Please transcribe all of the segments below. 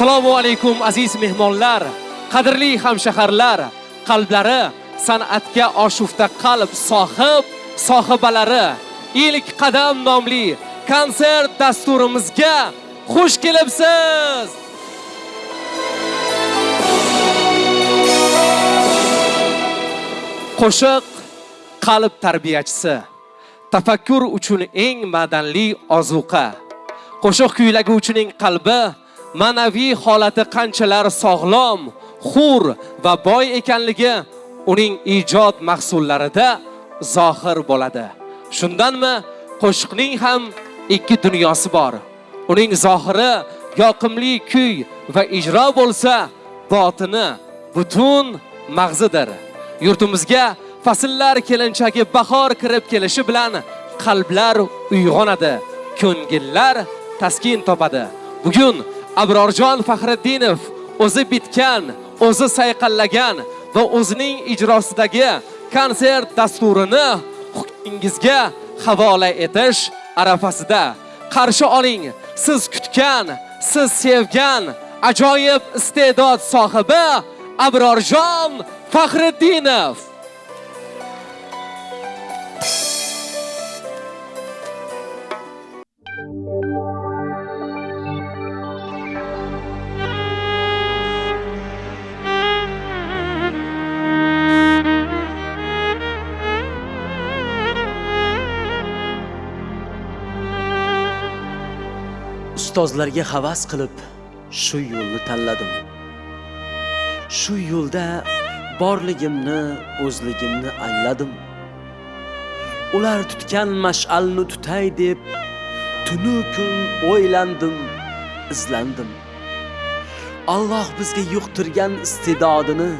assalomu alaykum aziz mehmonlar qadrli hamshaharlar qalblari san'atga oshufta qalb sohib sohibalari ilk qadam nomli konsert dasturimizga xush kelibsiz. Qo'shiq qalb tarbiyachisi tafakkur uchun eng madanli ozuqa. Qo'shiq kuylaguvchining qalbi ma'naviy holati qanchalar sog'lom hur va boy ekanligi uning ijod mahsullarida zohir bo'ladi. Shundanmi qo'shiqning ham ikki dunyosi bor. Uning zohiri yoqimli kuy va ijro bo'lsa botini butun mag'zidir. Yurtimizga fasllar kelinchagi bahor kirib kelishi bilan qalblar uyg'onadi ko'ngillar taskin topadi. Bugun abrorjon faxriddinov o'zi bitgan o'zi sayqallagan va o'zining ijrosidagi konsert dasturini hukmingizga havola etish arafasida. Qarshi oling siz kutgan siz sevgan ajoyib iste'dod sohibi abrorjon faxriddinov. Ustozlarga havas qilib shu yo'lni tanladim. Shu yo'lda borligimni o'zligimni angladim ular tutgan mash'alni tutay deb tunu kun o'ylandim izlandim. Alloh bizga yuqtirgan iste'dodini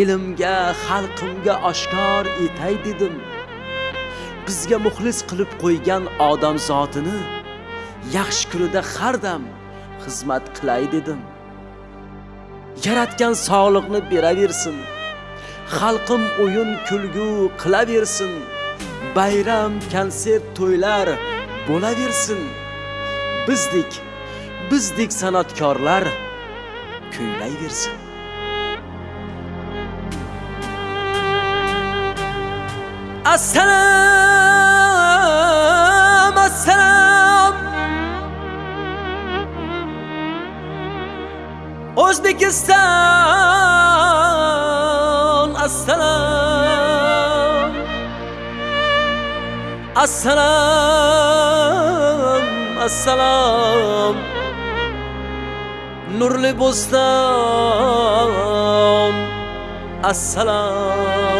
ilmga xalqimga oshkor etay dedim. Bizga muxlis qilib qo'ygan odam zotini yaxshi kunida har dam xizmat qilay dedim. Yaratgan sog'liqni beraversin. Xalqim o'yin kulgu qilaversin. Bayram konsert to'ylar bo'laversin. Bizdek bizdek san'atkorlar kuylayversin. Assalom o'zbekiston assalom assalom assalom nurli bo'ston assalom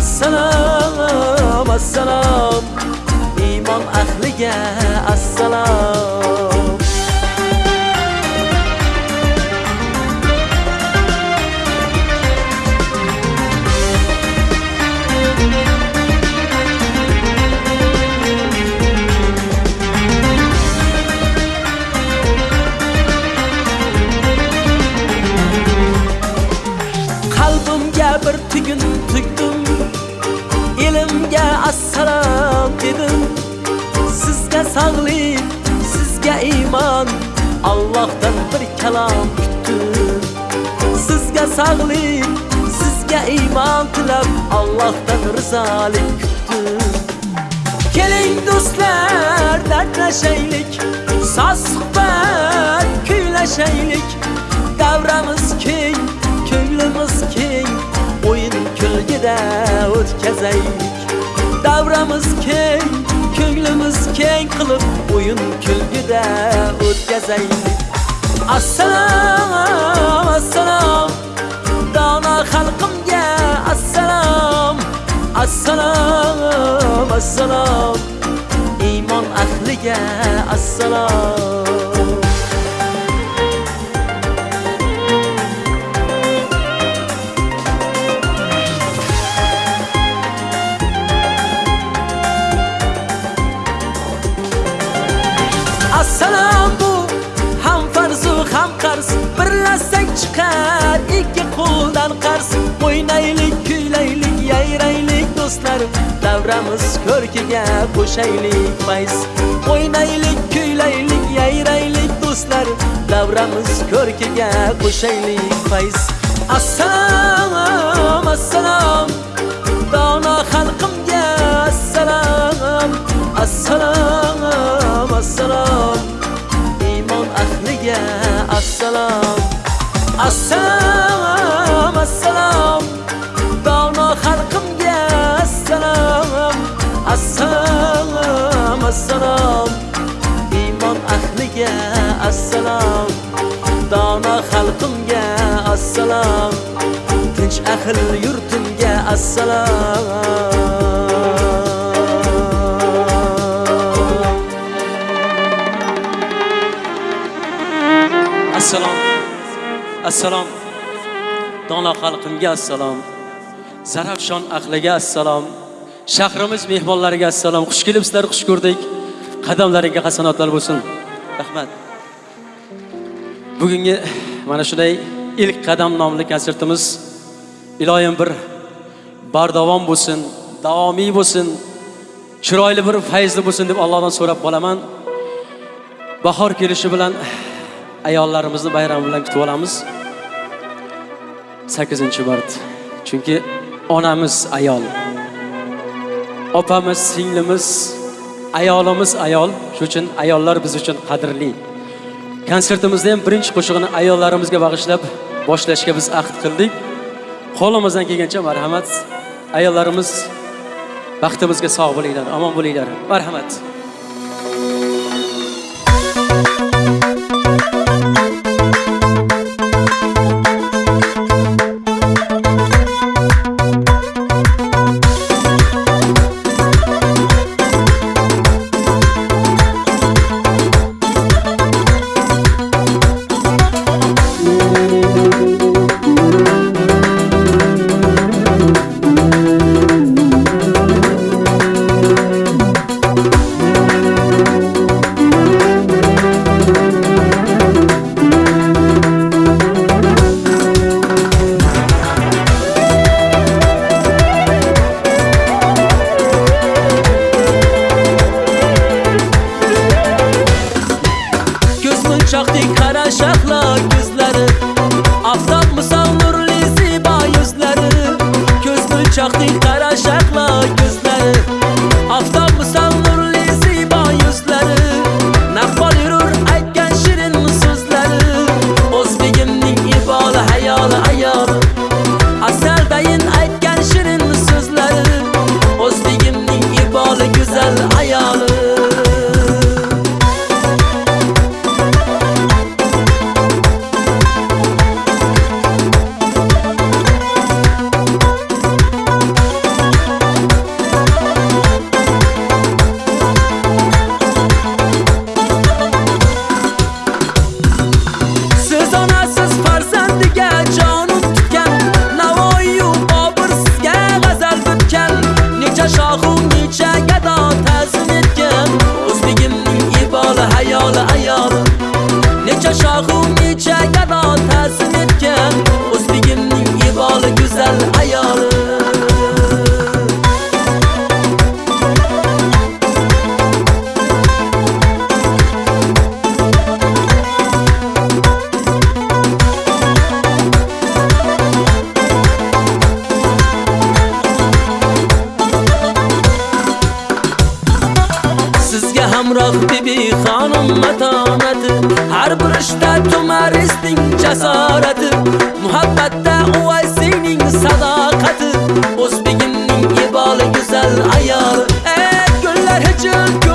assalom assalom iymon ahliga assalom. Dedim sizga sog'lik sizga iymon allohdan bir kalom kutdim sizga sog'lik sizga iymon tilab allohdan rizolik kutdim. Keling do'stlar dardlashaylik. Soz suhbat kuylashaylik. Davramiz keng ko'nglimiz keng. O'yin kulgida o'tkazaylik. Davramiz keng ko'nglimiz keng qilib o'yin kulgida o'tkazaylik. Assalom assalom dono xalqimga assalom assalom assalom iymon ahliga assalom assalom. Chiqar. Ikki qo'ldan qarz o'ynaylik kuylaylik yayraylik do'stlar. Davramiz ko'rkiga qo'shaylik fayz. O'ynaylik kuylaylik yayraylik do'stlar. Davramiz ko'rkiga qo'shaylik fayz. Assalom assalom dono xalqimga assalom. Assalom assalom iymon ahliga assalom. Assalom assalom dono xalqimga assalom assalom assalom iymon ahliga assalom dono xalqimga assalom tinch ahil yurtimga assalom assalom. Dono xalqimga assalom. Zarafshon ahliga assalom. Shahrimiz mehmonlariga assalom. Xush kelibsizlar xush ko'rdik. Qadamlaringga hasanotlar bo'lsin. Rahmat. Bugungi mana shunday ilk qadam nomli konsertimiz iloyim bir bardavom bo'lsin davomiy bo'lsin chiroyli bir fayzli bo'lsin deb allohdan so'rab qolaman. Bahor kelishi bilan ayollarimizni bayram bilan kutib olamiz. Sakkizinchi mart chunki onamiz ayol. Opamiz singlimiz ayolimiz ayol. Shuning uchun ayollar biz uchun qadrli. Konsertimizda ham birinchi qo'shig'ini ayollarimizga bag'ishlab boshlashga biz ahd qildik. Qo'limizdan kelgancha marhamat. Ayollarimiz baxtimizga sog' bo'linglar omon bo'linglar. Marhamat. Imagine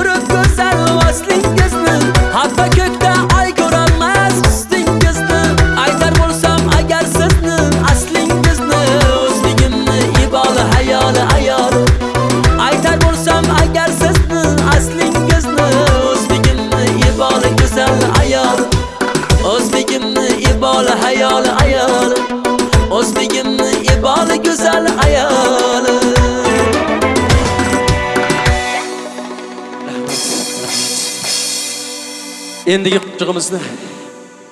endigi qutchig'imizni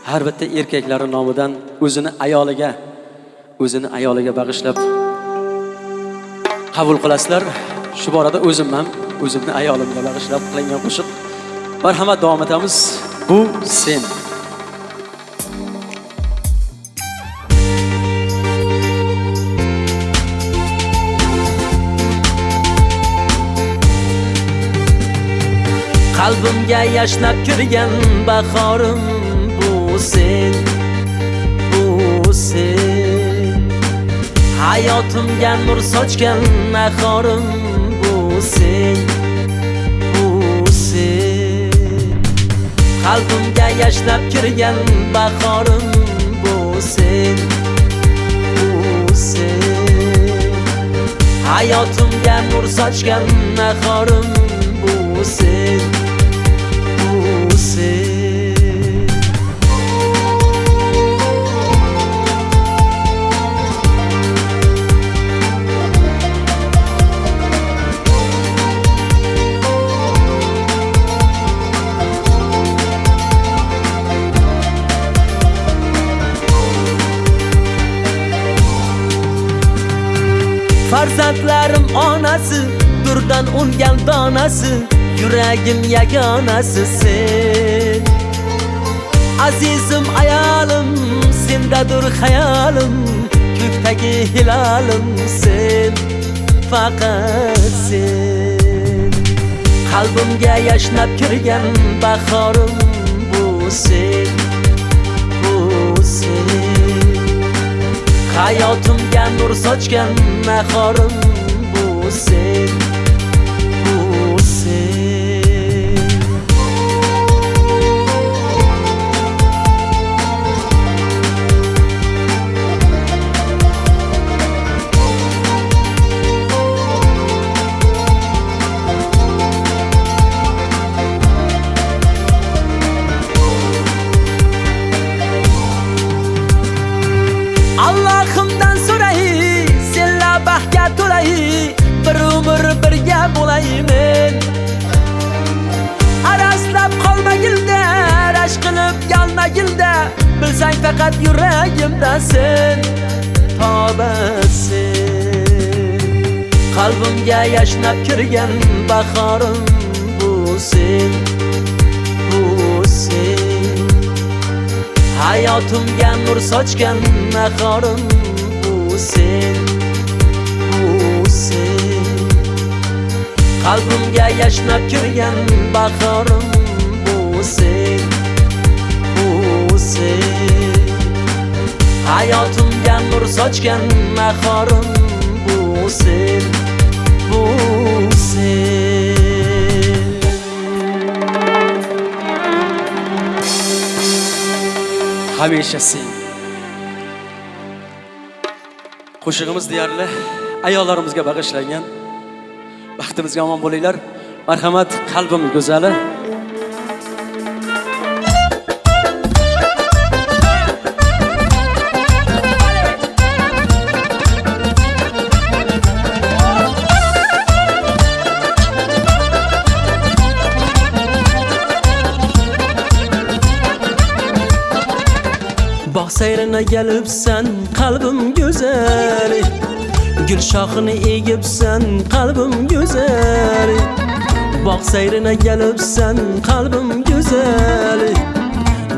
har bitta erkaklari nomidan o'zini ayoliga o'zini ayoliga bag'ishlab qabul qilasizlar. Shu borada o'zim ham o'zimni ayolimga bag'ishlab qilingan qo'shiq marhamat davom etamiz. Bu sen. qalbimga yashnab kirgan bahorim bu sen bu sen. Hayotimga nur sochgan nahorim bu sen bu sen. Qalbimga yashnab kirgan bahorim bu sen bu sen. Hayotimga nur sochgan nahorim onasi durdan ungan donasi yuragim yagonasi sen. Azizim ayolim sendadur xayolim ko'kdagi hilolim sen faqat sen. Qalbimga yashnab kirgan bahorim bu sen bu sen. Hayotimga nur sochgan nahorim qalbimga yashnab kirgan bahorim bu sen bu sen. Hayotimga nur sochgan nahorim bu sen bu sen. Qalbimga yashnab kirgan bahorim bu sen bu sen. Hayotimga nur sochgan nahorim bu sen. você hamisha sen qo'shig'imiz deyarli ayollarimizga bag'ishlangan. Baxtimizga omon bo'linglar. Marhamat qalbim go'zali. seyrine gelipsen kalbim güzel. Gül şahını şaxını egibsen kalbim güzel. Bak seyrine gelipsen kalbim güzel.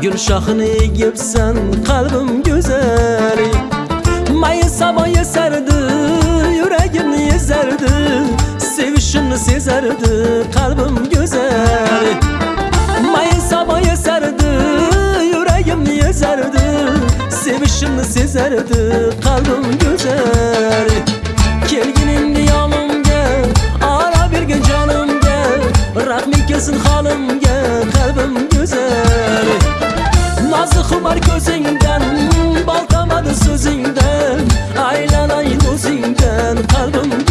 Gül şahını şaxını egibsen kalbim güzel. Mayıs hava yeserdi yüreğini ezerdi Sevişini sezerdi kalbim güzel. keserdi kalbim güzel. Kelginim diyalım gel Ara bir gün canım gel. Rahmin kesin halim gel Kalbim güzel. Nazlı kumar gözünden Baltamadı sözünden. Aylan ay gözünden Kalbim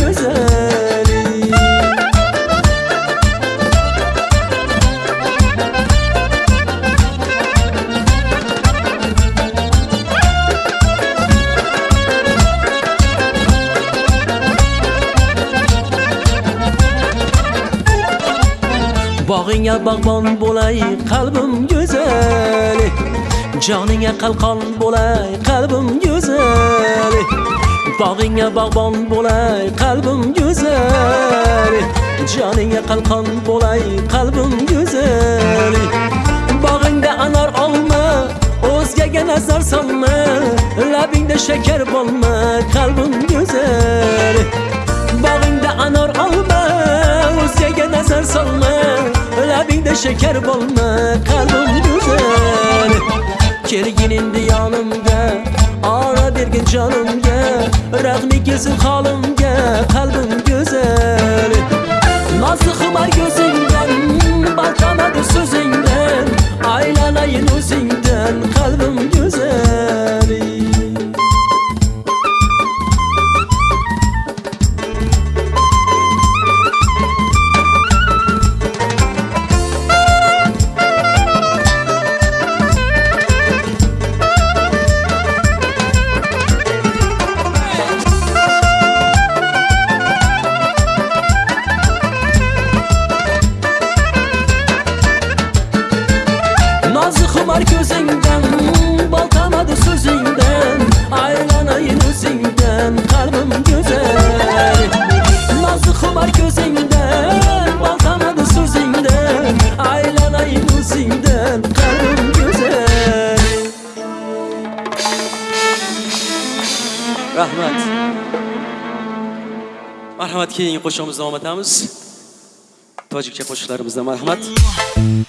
bog'ingga bog'bon bo'lay qalbim go'zal. Joningga qalqon bo'lay qalbim go'zal. Bog'ingga bog'bon bo'lay qalbim go'zal. Joningga qalqon bo'lay qalbim go'zal. Bog'ingda anor olma o'zgaga nazar solma. Labingda shakar bo'lma qalbim go'zal. Bog'ingda anor olma o'zgaga nazar solma. Labingda shakar bo'lma qalbim go'zal kelgin endi yonimga ora bergin jonimga rahmi kelsin holimga qalbim go'zal nozli xumar ko'zingdan balqamadi so'zingdan aylanayin o'zingdan qalbim go'zal qo'shig'imizni davom etamiz. Tojikcha qo'shiqlarimizdan marhamat.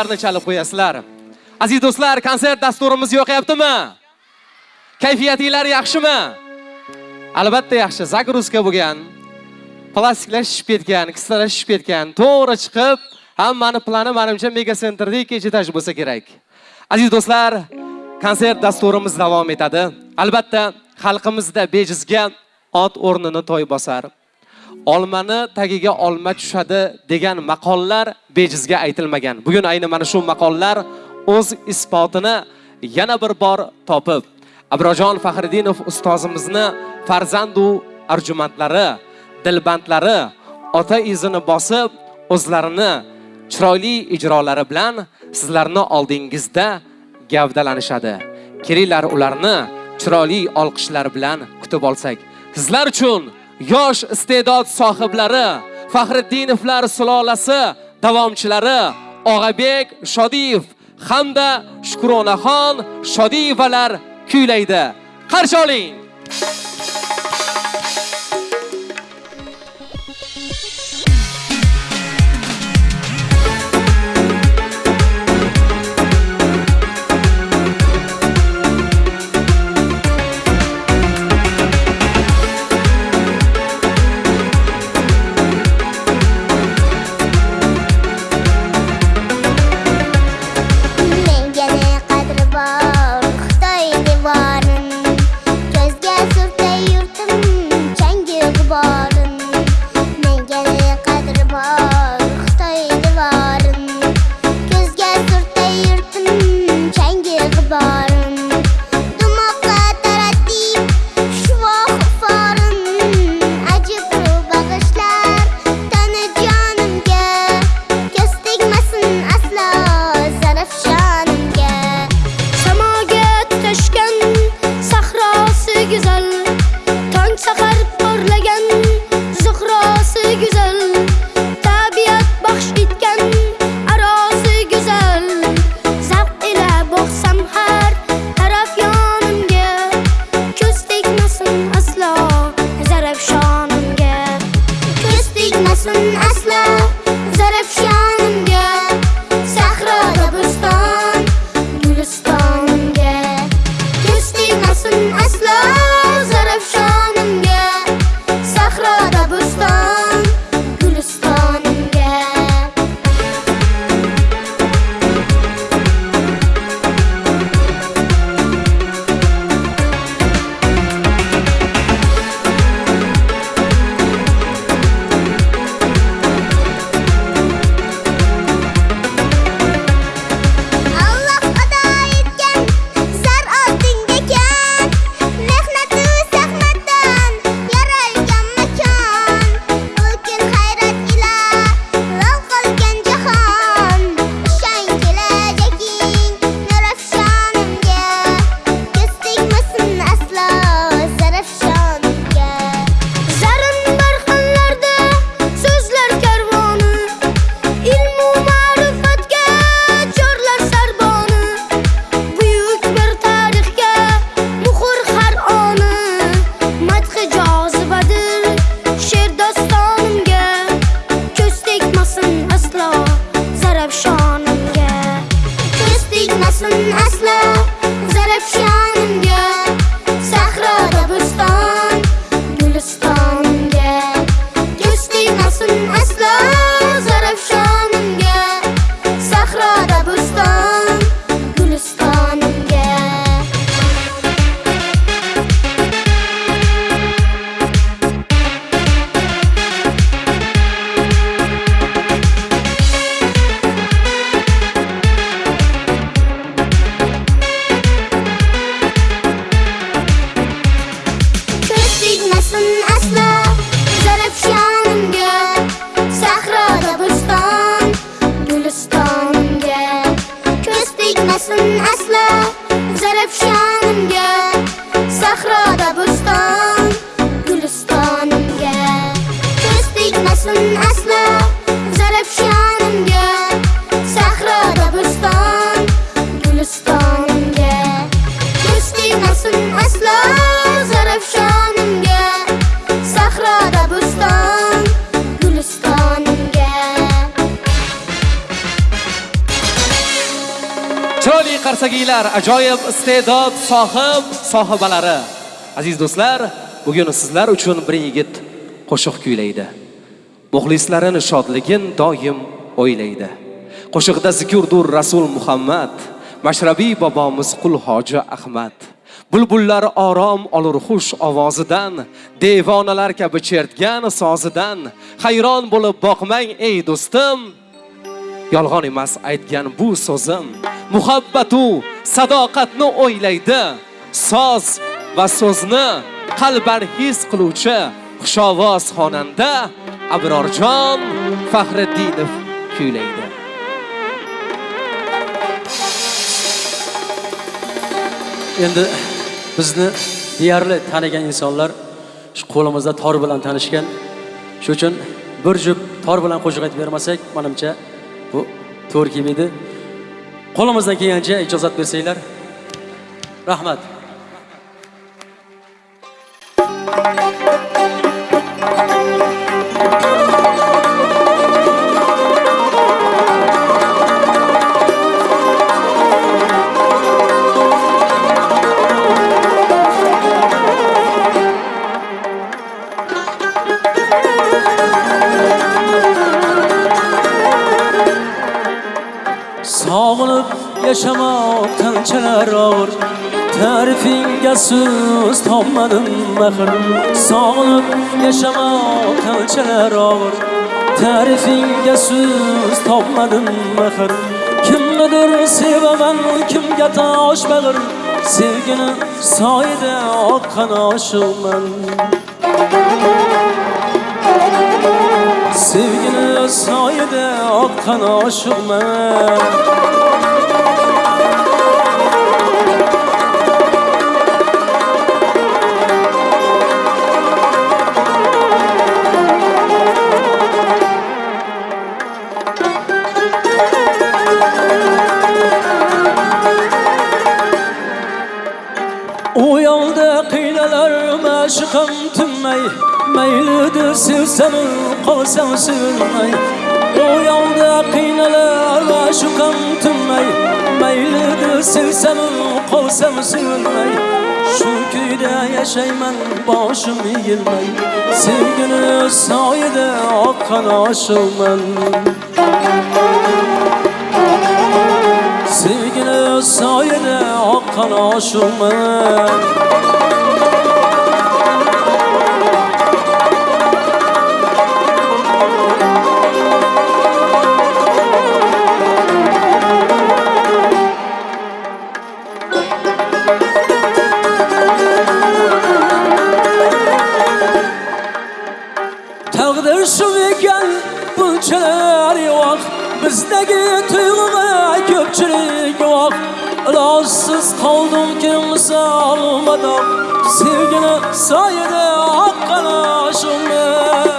Cho'ling chalib qo'yasizlar. Aziz do'stlar konsert dasturimiz yoqyaptimi kayfiyatinglar yaxshimi? Albatta yaxshi загрузка bo'lgan plastiklashib ketgan kissalashib ketgan to'g'ri chiqib hammani plani manimcha mega sentrdek etaj bo'lsa kerak. Aziz do'stlar konsert dasturimiz davom etadi. Albatta xalqimizda bejizga ot o'rnini to'y bosar. Olmani tagiga olma tushadi degan maqollar bejizga aytilmagan. Bugun ayni mana shu maqollar o'z isbotini yana bir bor topib abrojon faxriddinov ustozimizni farzandu arjumandlari dilbandlari ota izini bosib o'zlarini chiroyli ijrolari bilan sizlarni oldingizda gavdalanishadi. Kelinglar ularni chiroyli olqishlar bilan kutib olsak sizlar uchun yosh iste'dod sohiblari faxriddinovlar sulolasi davomchilari og'abek shodiyev hamda shukronaxon shodiyevalar kuylaydi. Qarshi oling! Ajoyib iste'dod sohib sohibalari. Aziz do'stlar bugun sizlar uchun bir yigit qo'shiq kuylaydi. Muxlislarini shodligin doim o'ylaydi. Qo'shiqda zikrdur rasul muhammad mashrabiy bobomiz qul hoji ahmad. Bulbullar orom olur xush ovozidan devonalar kabi chertgan sozidan. Hayron bo'lib boqmang ey do'stim yolg'on emas aytgan bu so'zim. Muhabbatu sadoqatni o'ylaydi. Soz va so'zni qalban his qiluvchi xushovoz xonanda abrorjon faxriddinov kuylaydi. Endi bizni deyarli tanigan insonlar shu qo'limizda tor bilan tanishgan. Shuning uchun bir juft tor bilan qo'shiq aytib bermasak manimcha bu to'g'ri kelmaydi qo'limizdan kelgancha ijozat bersanglar rahmat. sog'inib so'z topmadim axir sog'inib yashamoq qanchalar og'ir. Ta'rifingga so'z topmadim axir kimnidir sevaman kimga tosh bag'ir. Sevgini soyida oqqan oshiqman sevgini soyida oqqan oshiqman خمتم ای میل درسی سر قاسم سیلم ای او یاد قین لر شو خمتم ای میل درسی سر قاسم سیلم ای shu kuyda yashayman boshim egilmay sevgini soyida oqqan oshilman sevgini olmadan Sevgine sayede hakkına aşığım ben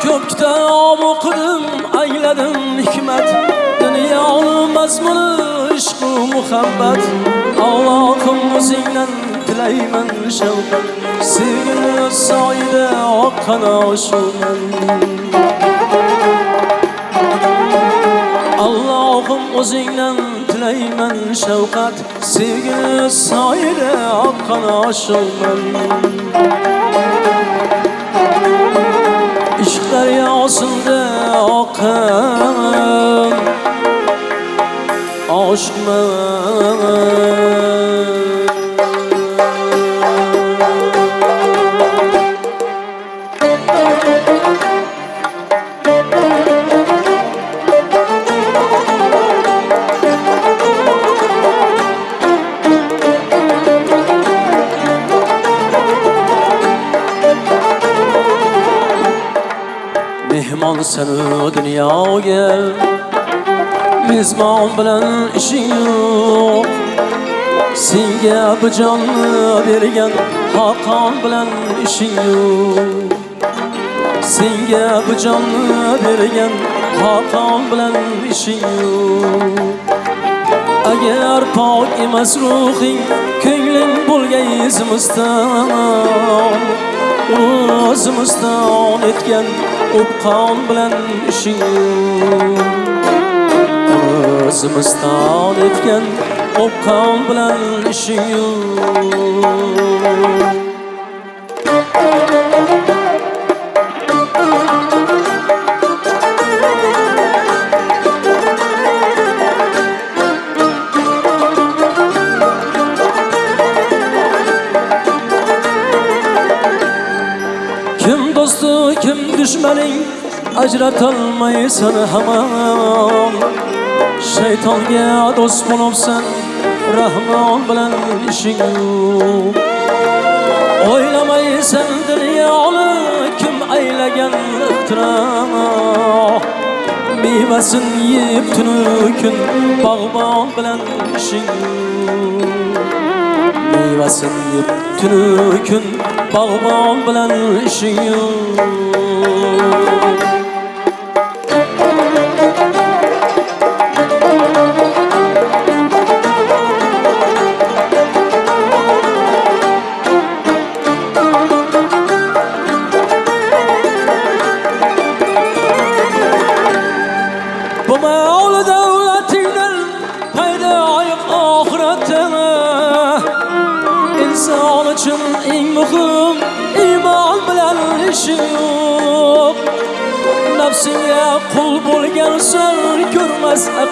Kökten okudum, eyledim hikmet. Dünya onun mazmunu, işku muhabbet? Allah'ım müziğle dileymen şevkat Sevgine sayede hakkına aşığım ben Allah'ım müziğle Süleyman Şevkat Sevgili saire akkan aşığım Işık deryasında akkan Aşık sen seni dunyoga. Mezbon bilan ishing yo'q. Senga bu jonni bergan xoqon bilan ishing yo'q. Senga bu jonni bergan xoqon bilan ishing yo'q. Agar pok emas ruhing ko'ngling bo'lgay izimizdan o'zimizdan etgan o'pqon bilan ishing. O'zimizdan etgan o'pqon bilan ishing. Ajratolmaysan hamon. Shaytonga do'st bo'libsan rahmon bilan ishing o'ylamaysan dunyoni kim aylagan ixtiro mevasin yeb tunu kun bog'bon bilan ishing mevasin yeb tunu kun bog'bon bilan ishing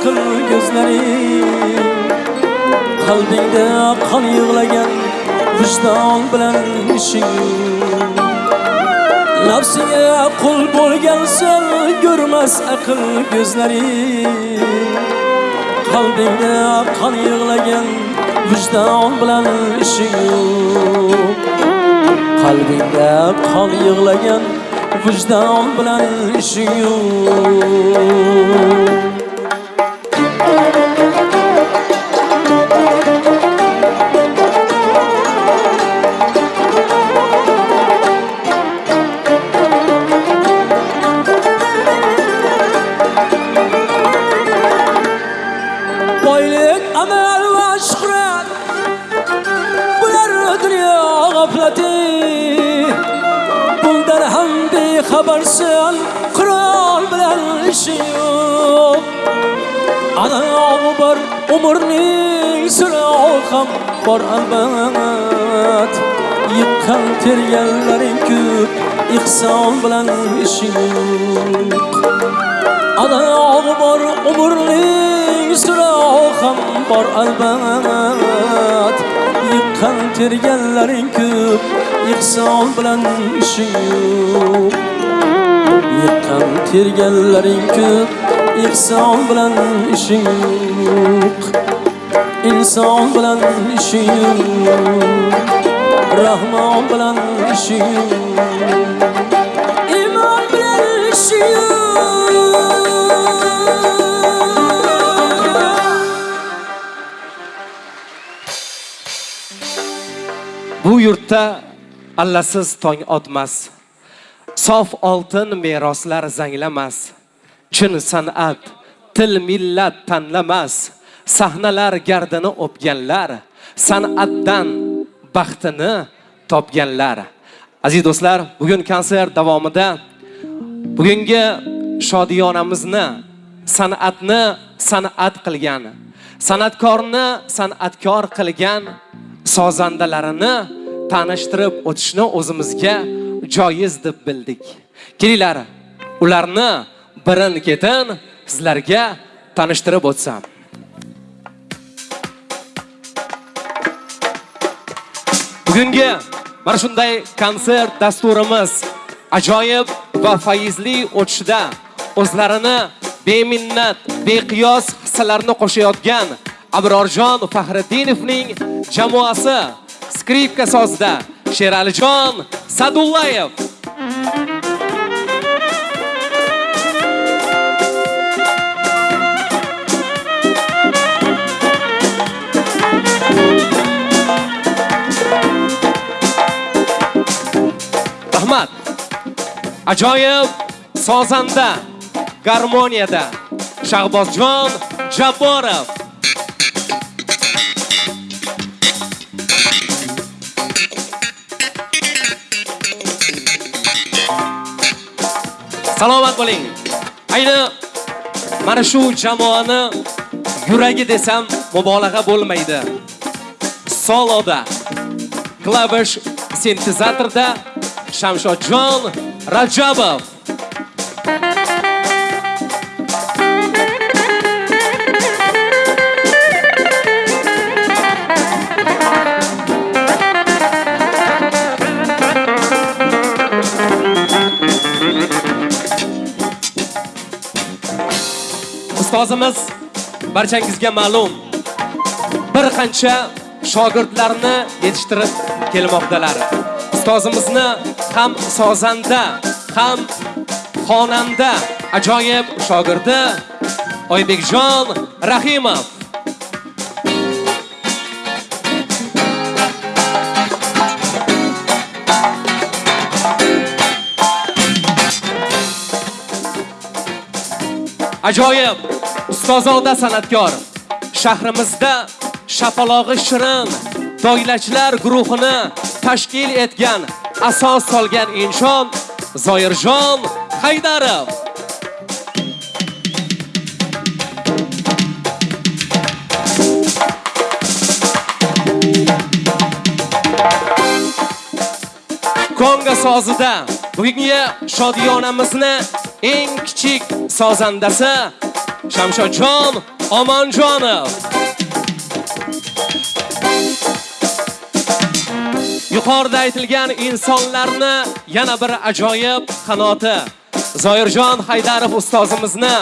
ko'rmas ko'zlaring qalbingda qon yig'lagan vijdon bilan ishing. Nafsiga qul bo'lgansan ko'rmas aql ko'zlaring qalbingda qon yig'lagan vijdon bilan ishing. Yo'q qalbingda qon yig'lagan vijdon bilan ishing. yo'q umrning so'rovi ham bor albat. Yiqqan terganlaring ko'p ihson bilan ishing yo'q bor umrning so'rovi ham bor albat. Yiqqan terganlaring ko'p ihson bilan ishing yo'q Yiqqan terganlaring ko'p inson bilan ishing yo'q Inson bilan ishing yo'q Rahmon bilan ishing imon bilan ishing Bu yurtda allasiz tong otmas. Sof oltin meroslar zanglamas. Chin san'at, til millat tanlamas. Sahnalar gardini o'pganlar, san'atdan baxtini topganlar. Aziz do'stlar, bugun konsert davomida bugungi shodiyonamizni san'atni san'at qilgan, san'atkorni san'atkor qilgan sozandalarini tanishtirib o'tishni o'zimizga joiz deb bildik. Kelinglar, ularni birin-ketin sizlarga tanishtirib o'tsam. Bugungi mana shunday konsert dasturimiz ajoyib va faizli o'tishida o'zlarini beminnat, beqiyos hissalarni qo'shayotgan Abrorjon Faxriddinovning jamoasi skripka sozida Sheralijon Sadullayev Ajoyib sozanda, garmoniyada Shahbozjon Jabborov. Salomat bo'ling. Ayni mana shu jamoani yuragi desam mubolag'a bo'lmaydi. Soloda, klavish sintezatorda Shamshodjon Rajabov. Ustozimiz barchangizga ma'lum bir qancha shogirdlarni yetishtirib kelmoqdalar. Ustozimizni ham sozanda ham xonanda ajoyib shogirdi oybekjon rahimov. Ajoyib ustozoda san'atkor shahrimizda shapalog'i shirin doylachilar guruhini tashkil etgan asos solgan inson zoirjon haydarov. Konga sozida. Bugungi shodiyonamizni eng kichik sozandasi shamshodjon omonjonov. Yuqorida aytilgan insonlarni yana bir ajoyib qanoti. Zoirjon haydarov ustozimizni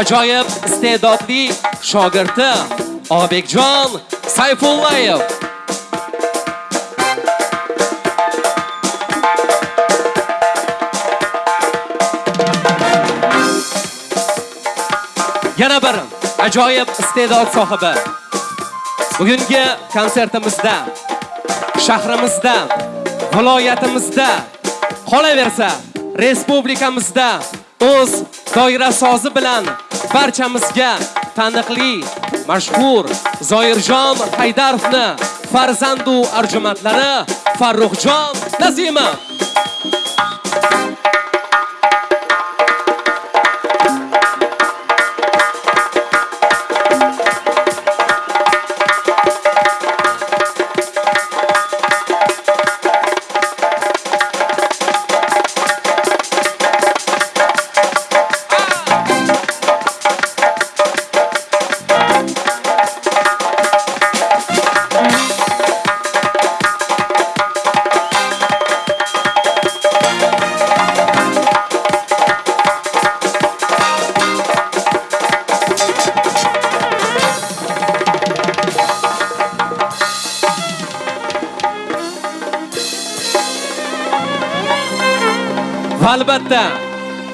ajoyib iste'dodli shogirdi obekjon sayfullayev. Yana bir ajoyib iste'dod sohibi. Bugungi konsertimizda shahrimizda viloyatimizda qolaversa respublikamizda o'z doira sozi bilan barchamizga taniqli mashhur zoirjon haydarovni farzandu arjumatlari farruxjon nazimov.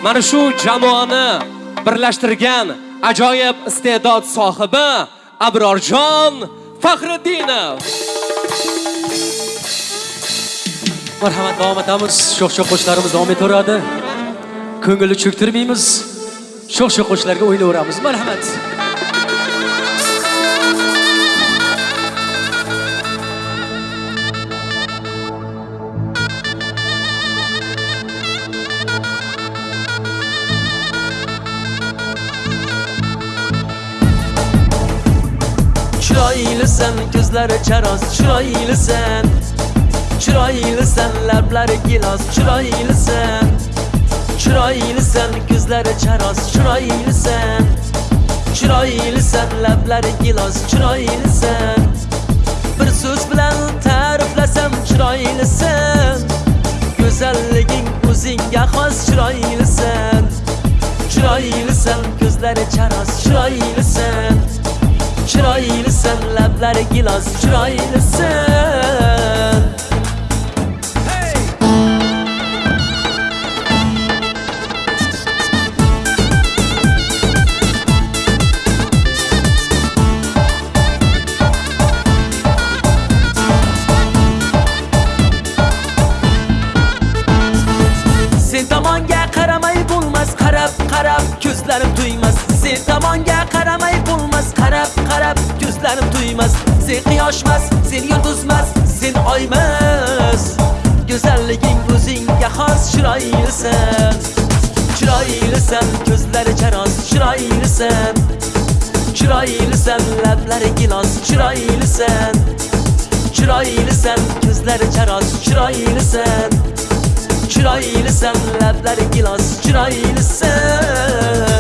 Mana shu jamoani birlashtirgan ajoyib iste'dod sohibi abrorjon faxriddinov. Marhamat davom etamiz. Sho'x sho'x qo'shiqlarimiz davom etaveradi. Ko'ngilni cho'ktirmaymiz. Sho'x sho'x qo'shiqlarga o'ynayveramiz marhamat. Chiroylisan ko'zlari charoz chiroylisan. Chiroylisan lablari gilos chiroylisan. Chiroylisan ko'zlari charoz chiroylisan. Chiroylisan lablari gilos chiroylisan. Bir so'z bilan ta'riflasam chiroylisan. Go'zalliging o'zingga xos chiroylisan. Chiroylisan ko'zlari charoz chiroylisan. Chiroylisan lablari gilos qarab ko'zlarim to'ymas sen quyoshmas sen. Yulduzmas sen oymas go'zalliging o'zingga xos chiroylisan chiroylisan ko'zlari charos chiroylisan chiroylisan lablari gilos chiroylisan chiroylisan ko'zlari charos chiroylisan chiroylisan lablari gilos chiroylisan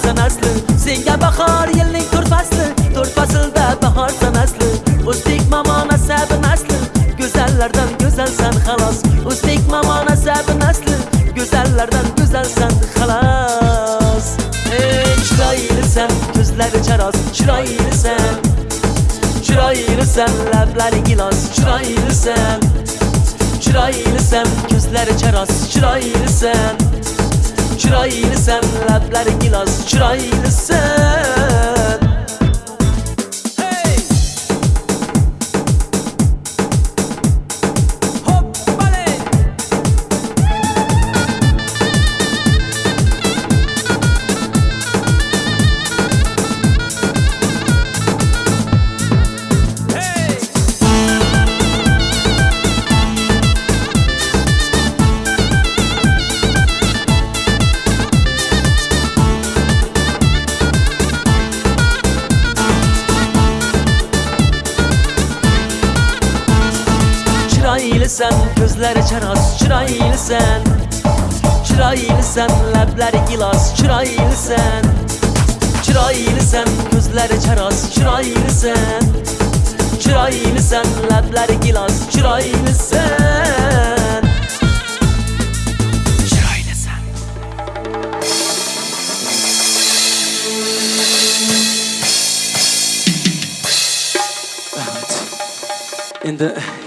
bahorsan asli senga bahor yilning to'rt fasli to'rt faslda bahorsan asli o'zbek mamo nasabi nasli. Go'zallardan go'zalsan xalos. O'zbek mamo nasabi nasli. Go'zallardan go'zalsan xalos. Chiroylisan ko'zlari charos chiroylisan chiroylisan lablari gilos. Chiroylisan chiroylisan ko'zlari charos chiroylisan. Chiroylisan lablari gilos chiroylisan hey!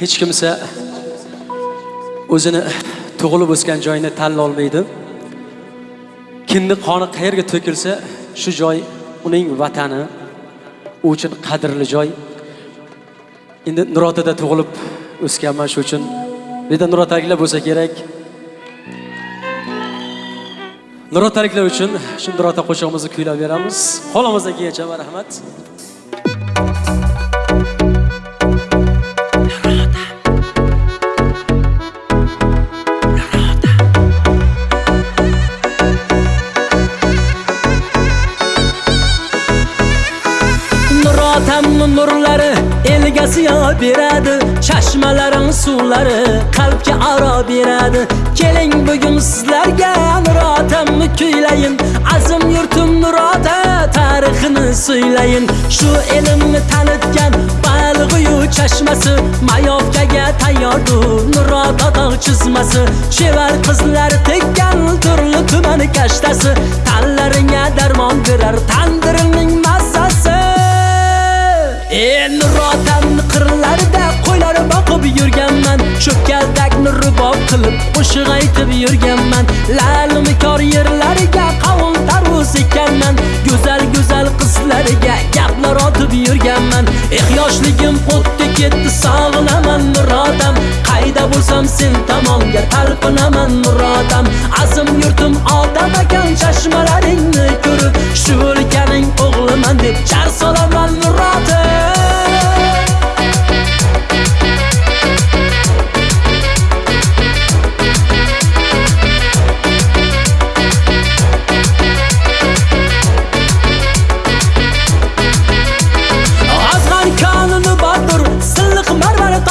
Hech kimsa o'zini tug'ilib o'sgan joyini tanlolmaydi kimni qoni qayerga to'kilsa shu joy uning vatani u uchun qadrli joy. Endi nurotada tug'ilib o'sganman shu uchun. Bu yerda nurotaliklar bo'lsa kerak. Nurotaliklar uchun shu nurota qo'shig'imizni kuylab beramiz. Qo'limizdan kelgancha marhamat elga siyo beradi chashmalarim suvlari qalbga aro beradi. Keling bugun sizlarga nurotamni kuylayin azim yurtim nurota tarixini so'ylayin shu elimni tanitgan balg'uyu chashmasi mayovkaga tayyordur nurota tog' chizmasi. Chevar qizlar tekkan turli tuman kashtasi tanlaringga darmon berar tandirimning massasi En nurotamni qirlarida qo'ylar boqib yurganman. Cho'kkaltakni rubob qilib qo'shiq aytib yurganman. Lalim kor yerlariga qavun tarvuz ekanman go'zal go'zal qizlariga gaplar otib yurganman. Eh yoshligim o'tdi ketdi sog'inaman nurotam qayda bo'lsam sen tomonga talpinaman nurotam azim yurtim odam ekan chashmalaringni ko'rib shu o'lkaning o'g'liman deb jar solaman nurotam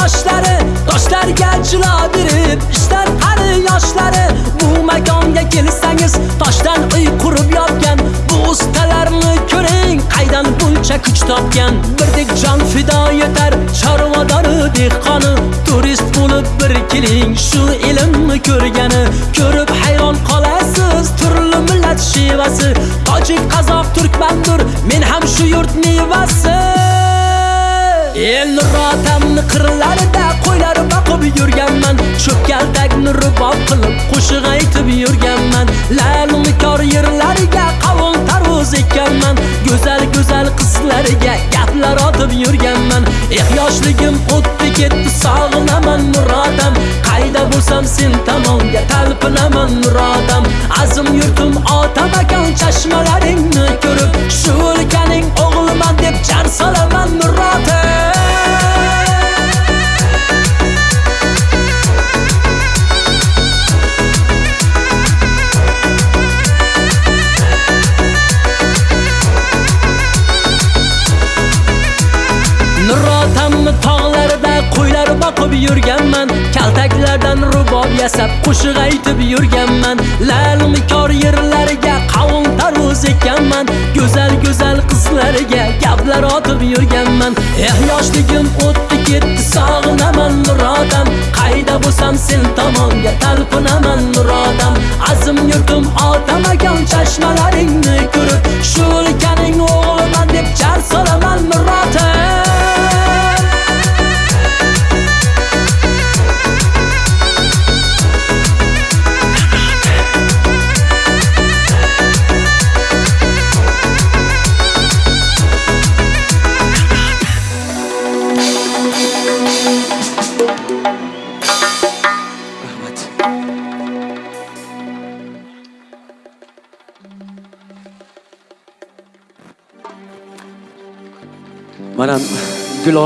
toshlari toshlarga jilo berib ishlar qari yoshlari bu makonga kelsangiz toshdan uy qurib yotgan bu ustalarni ko'ring qaydan buncha kuch topgan birdek jon fido yetar. Chorvadori dehqoni turist bo'lib bir keling. Shu ilmni ko'rgani ko'rib hayron qolasiz. Turli millat shevasi tojik qozoq turkmandur. Men ham shu yurt mevasi. El nuratamni qirlarida qo'ylar boqib yurganman. Cho'pkaldakni rubob qilib qo'shiq aytib yurganman. Lalim kor yerlariga qavun tarvuz ekanman go'zal go'zal qizlarga gaplar otib yurganman. Eh yoshligim o'tdi ketdi sog'inaman nuratam, qayda bo'lsam sen tomonga talpinaman nuratam. azim yurtim otam akan chashmalaringni ko'rib shu ekanman. Lalim kor yerlariga qavun tarvuz ekanman. Go'zal go'zal qizlarga gaplar otib yurganman. Eh yoshligim o'tdi ketdi sog'inaman nurodam. Qayda bo'lsam sen tomonga talpinaman nurodam. Azim yurtim otamagan chashmalaringni ko'rib shu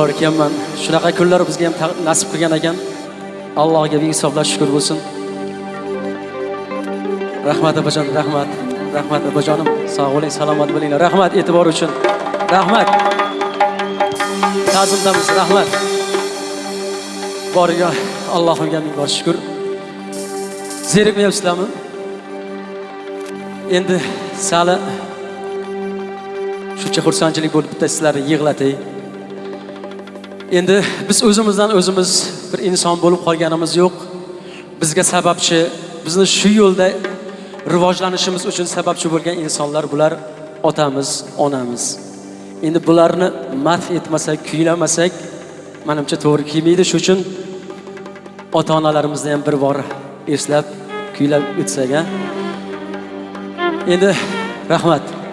gulor ekanman. Shunaqa kunlar bizga ham nasib qilgan ekan. Allohga behisoblab shukur bo'lsin. Rahmat opajon rahmat rahmat opajonim. Sog' bo'ling salomat bo'linglar. Rahmat e'tibor uchun. Rahmat. Ta'zimdamiz rahmat. Boriga allohimga ming bor shukur zerikmayapsizlarmi endi sali shuncha xursandchilik bo'lib bitta sizlarni yig'latay. Endi biz o'zimizdan o'zimiz bir inson bo'lib qolganimiz yo'q. Bizga sababchi bizni shu yo'lda rivojlanishimiz uchun sababchi bo'lgan insonlar bular otamiz onamiz. Endi bularni madh etmasak kuylamasak manimcha to'g'ri kelmaydi. Shuning uchun ota onalarimizni ham bir bor eslab kuylab o'tsak a endi rahmat.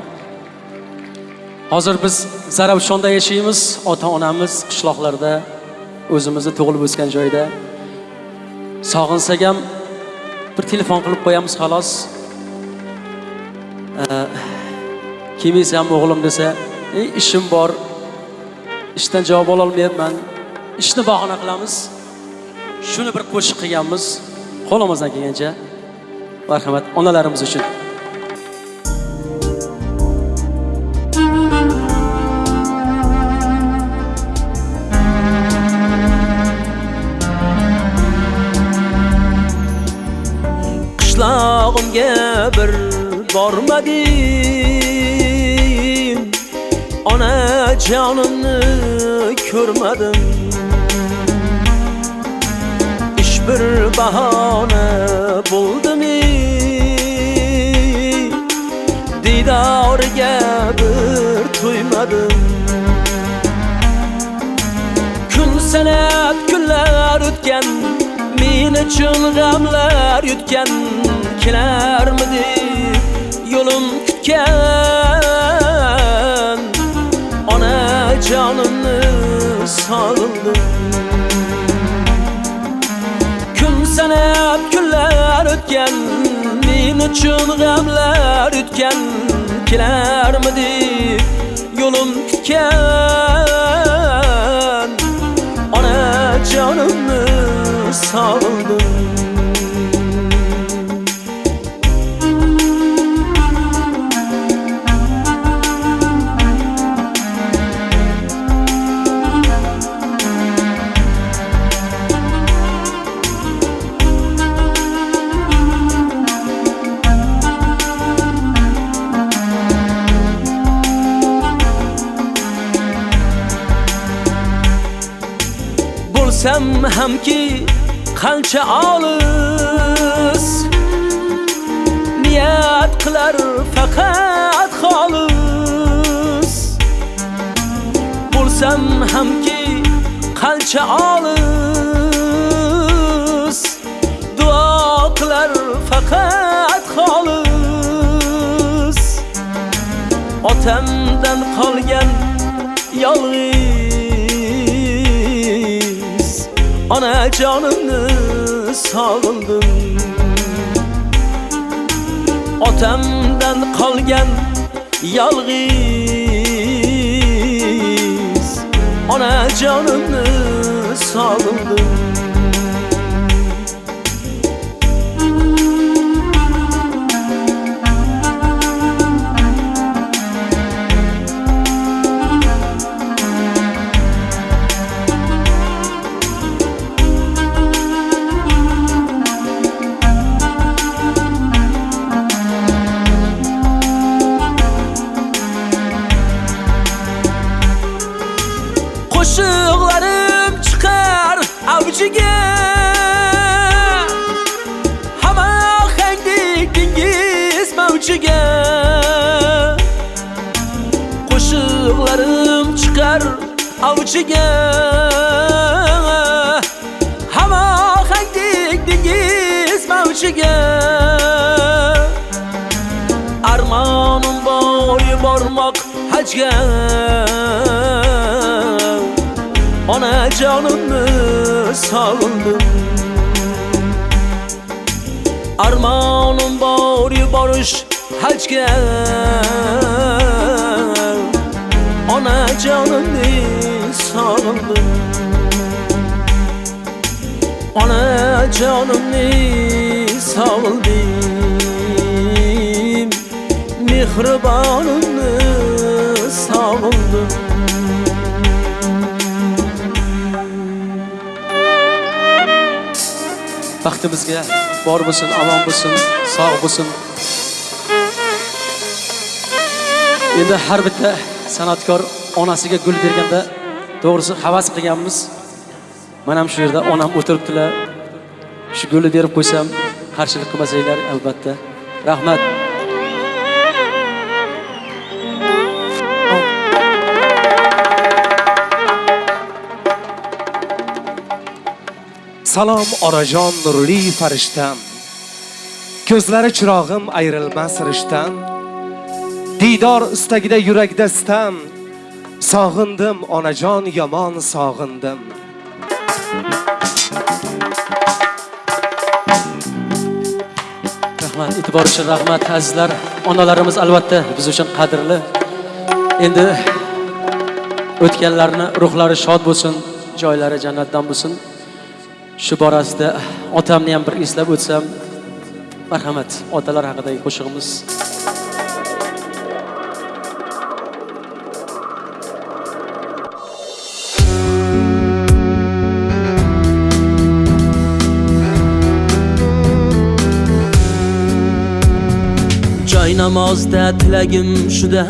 Hozir biz zarafshonda yashaymiz. Ota onamiz qishloqlarda o'zimizni tug'ilib o'sgan joyda. Sog'insak ham bir telefon qilib qo'yamiz xolos. Ee, kelmaysan o'g'lim desa ey ishim bor. Ishdan javob ololmayapman ishni bahona qilamiz. Shuni bir qo'shiq qilganmiz. Qo'limizdan kelgancha marhamat onalarimiz uchun. görmedim. Ana canını körmedim. İş bir bahane buldum Didarga bir tuymadım Kun sanat kunlar o'tgan Men uchun g'amlar yutgan Kelarmidi yo'lim kutgan ona jonimni sog'indim kun sanab kunlar o'tgan men uchun g'amlar yutgan kelarmidi yo'lim kutgan ona jonimni sog'indim bilsam hamki qancha olis. Niyat qilar faqat xolis. Bo'lsam hamki qancha olis. Duo qilar faqat xolis. Otamdan qolgan yolg'iz ona jonimni sog'indim otamdan qolgan yolg'iz ona jonimni sog'indim avchiga Hama handik dengiz mavchiga Armonim bor yubormoq hajga Onajonimni sog'indim Armonim bor yuborish hajga Onajonimni sog'indim Onajonimni sog'indim Mehribonimni sog'indim baxtimizga bor bo'lsin omon bo'lsin sog' bo'lsin endi har bitta san'atkor onasiga gul berganda to'g'risi havas qilganmiz mana ham shu yerda onam o'tiribdilar shu gulni berib qo'ysam qarshilik qilmasanglar albatta rahmat Salom onajon nurli farishtam. Ko'zlari chirog'im ayrilmas rishtam. Diydor istagida yurakda sitam. Sog'indim onajon yomon sog'indim. rahmat e'tibor uchun rahmat azizlar. Onalarimiz albatta biz uchun qadrli. Endi o'tganlarni ruhlari shod bo'lsin joylari jannatdan bo'lsin. Shu borasida otamni ham bir eslab o'tsam marhamat otalar haqidagi qo'shig'imiz. Namozda tilagim shuda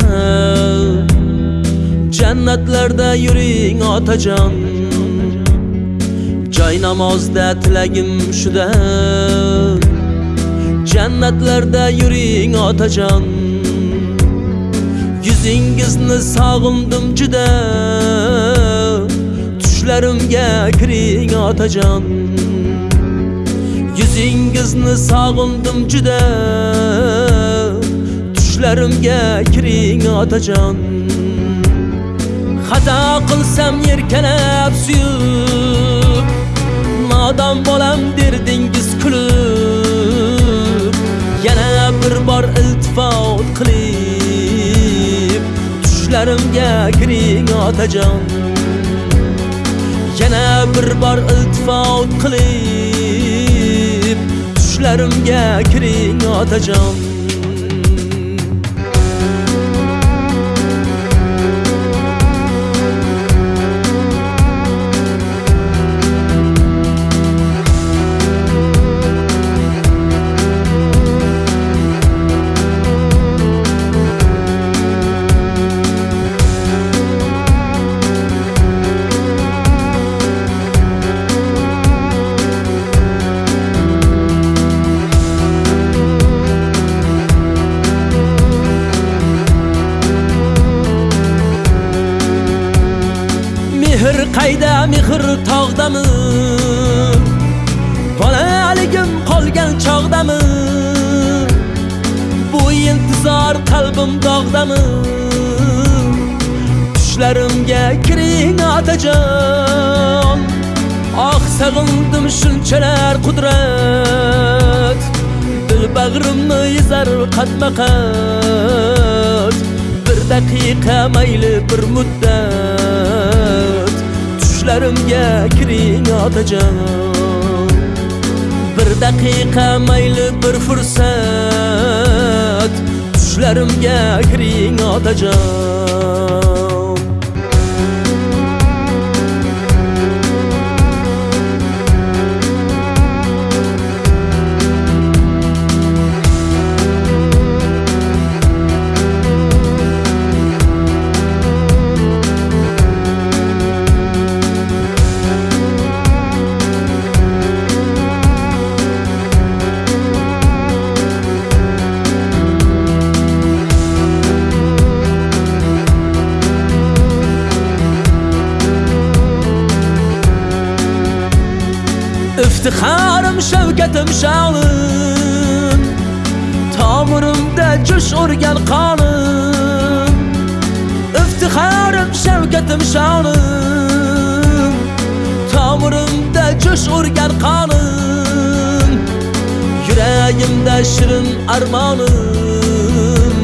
jannatlarda yuring otajon joy namozda tilagim shuda jannatlarda yuring otajon yuzingizni sog'indim juda tushlarimga kiring otajon yuzingizni sog'indim juda ko'zlarimga kiring otajon. Xato qilsam yerkanab suyib nodon bolam derdingiz kulib. Yana bir bor iltifot qilib. Tushlarimga kiring otajon. Yana bir bor iltifot qilib. Tushlarimga kiring otajon. Intizor dog'dami? Tushlarimga kiring otajon oh ah, sag'indim shunchalar qudrat. Dil bag'rimni ezar qatma qat bir daqiqa mayli bir muddat. Tushlarimga kiring otajon bir daqiqa mayli bir fursat. Tushlarimga kiring otajon iftixorim shavkatim sha'lim tomirimda jo'sh urgan qonim iftixorim shavkatim sha'lim tomirimda jo'sh urgan qonim yuragimda shirin armonim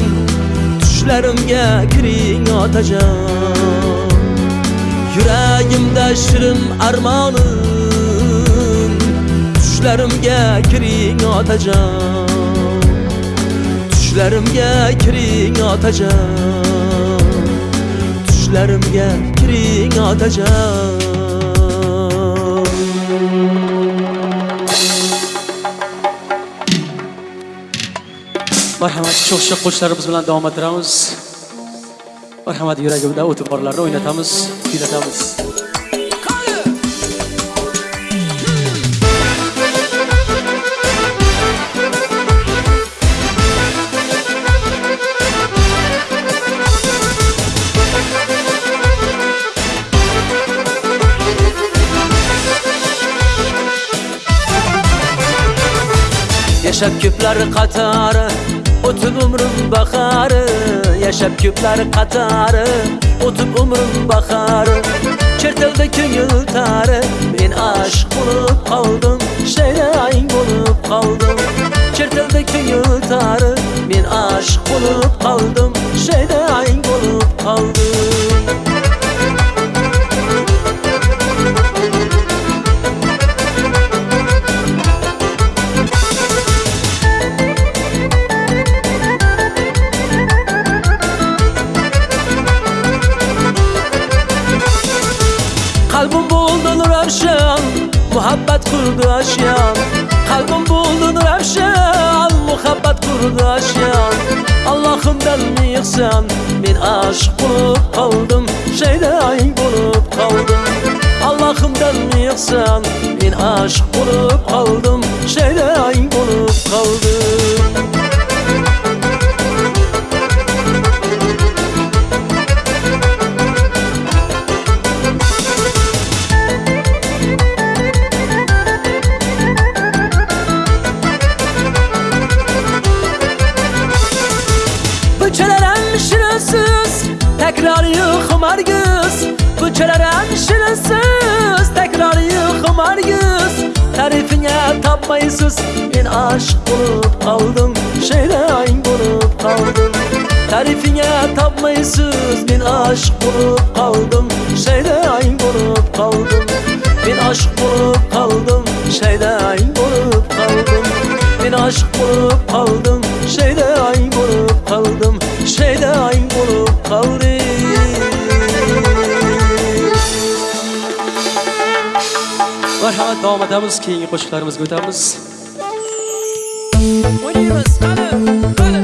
tushlarimga kiring otajon yuragimda shirin armonim tushlarimga kiring otajon. Tushlarimga kiring otajon. Tushlarimga kiring otajon. Marhamat sho'x sho'x qo'shiqlarimiz bilan davom ettiramiz. Marhamat yuragimda o'tib borlarni o'ynatamiz kuylatamiz. Yaşab küpler katarı Otup umrum bakarı. Yaşab küpler katarı Otup umrum bakarı. Çertildi köyül tarı Men aşık bulup kaldım. Şeylayin bulup kaldım. Çertildi köyül tarı Men aşık bulup kaldım. Şeylayin bulup kaldım. muhabbet kurdaşyan Kalbim buldun revşen muhabbet kurdaşyan Allah'ım benlik sen Men aşık bulup kaldım. Şeyleyin bulup kaldım. Allah'ım benlik sen Men aşık bulup kaldım. Şeyleyin bulup kaldım. Bıçalarım şirinsiz Tekrar yıkım argız Tarifine tapmayısız Ben aşık bulup kaldım Şeydayn bulup kaldım. Tarifine tapmayısız Ben aşık bulup kaldım Şeydayn bulup kaldım. Ben aşık bulup kaldım Şeydayn bulup kaldım. Ben aşık bulup kaldım Şeydayn bulup kaldım Şeydayn bulup kaldım davom etamiz keyingi qo'shiqlarimizga o'tamiz Oynaymiz, qani, qani.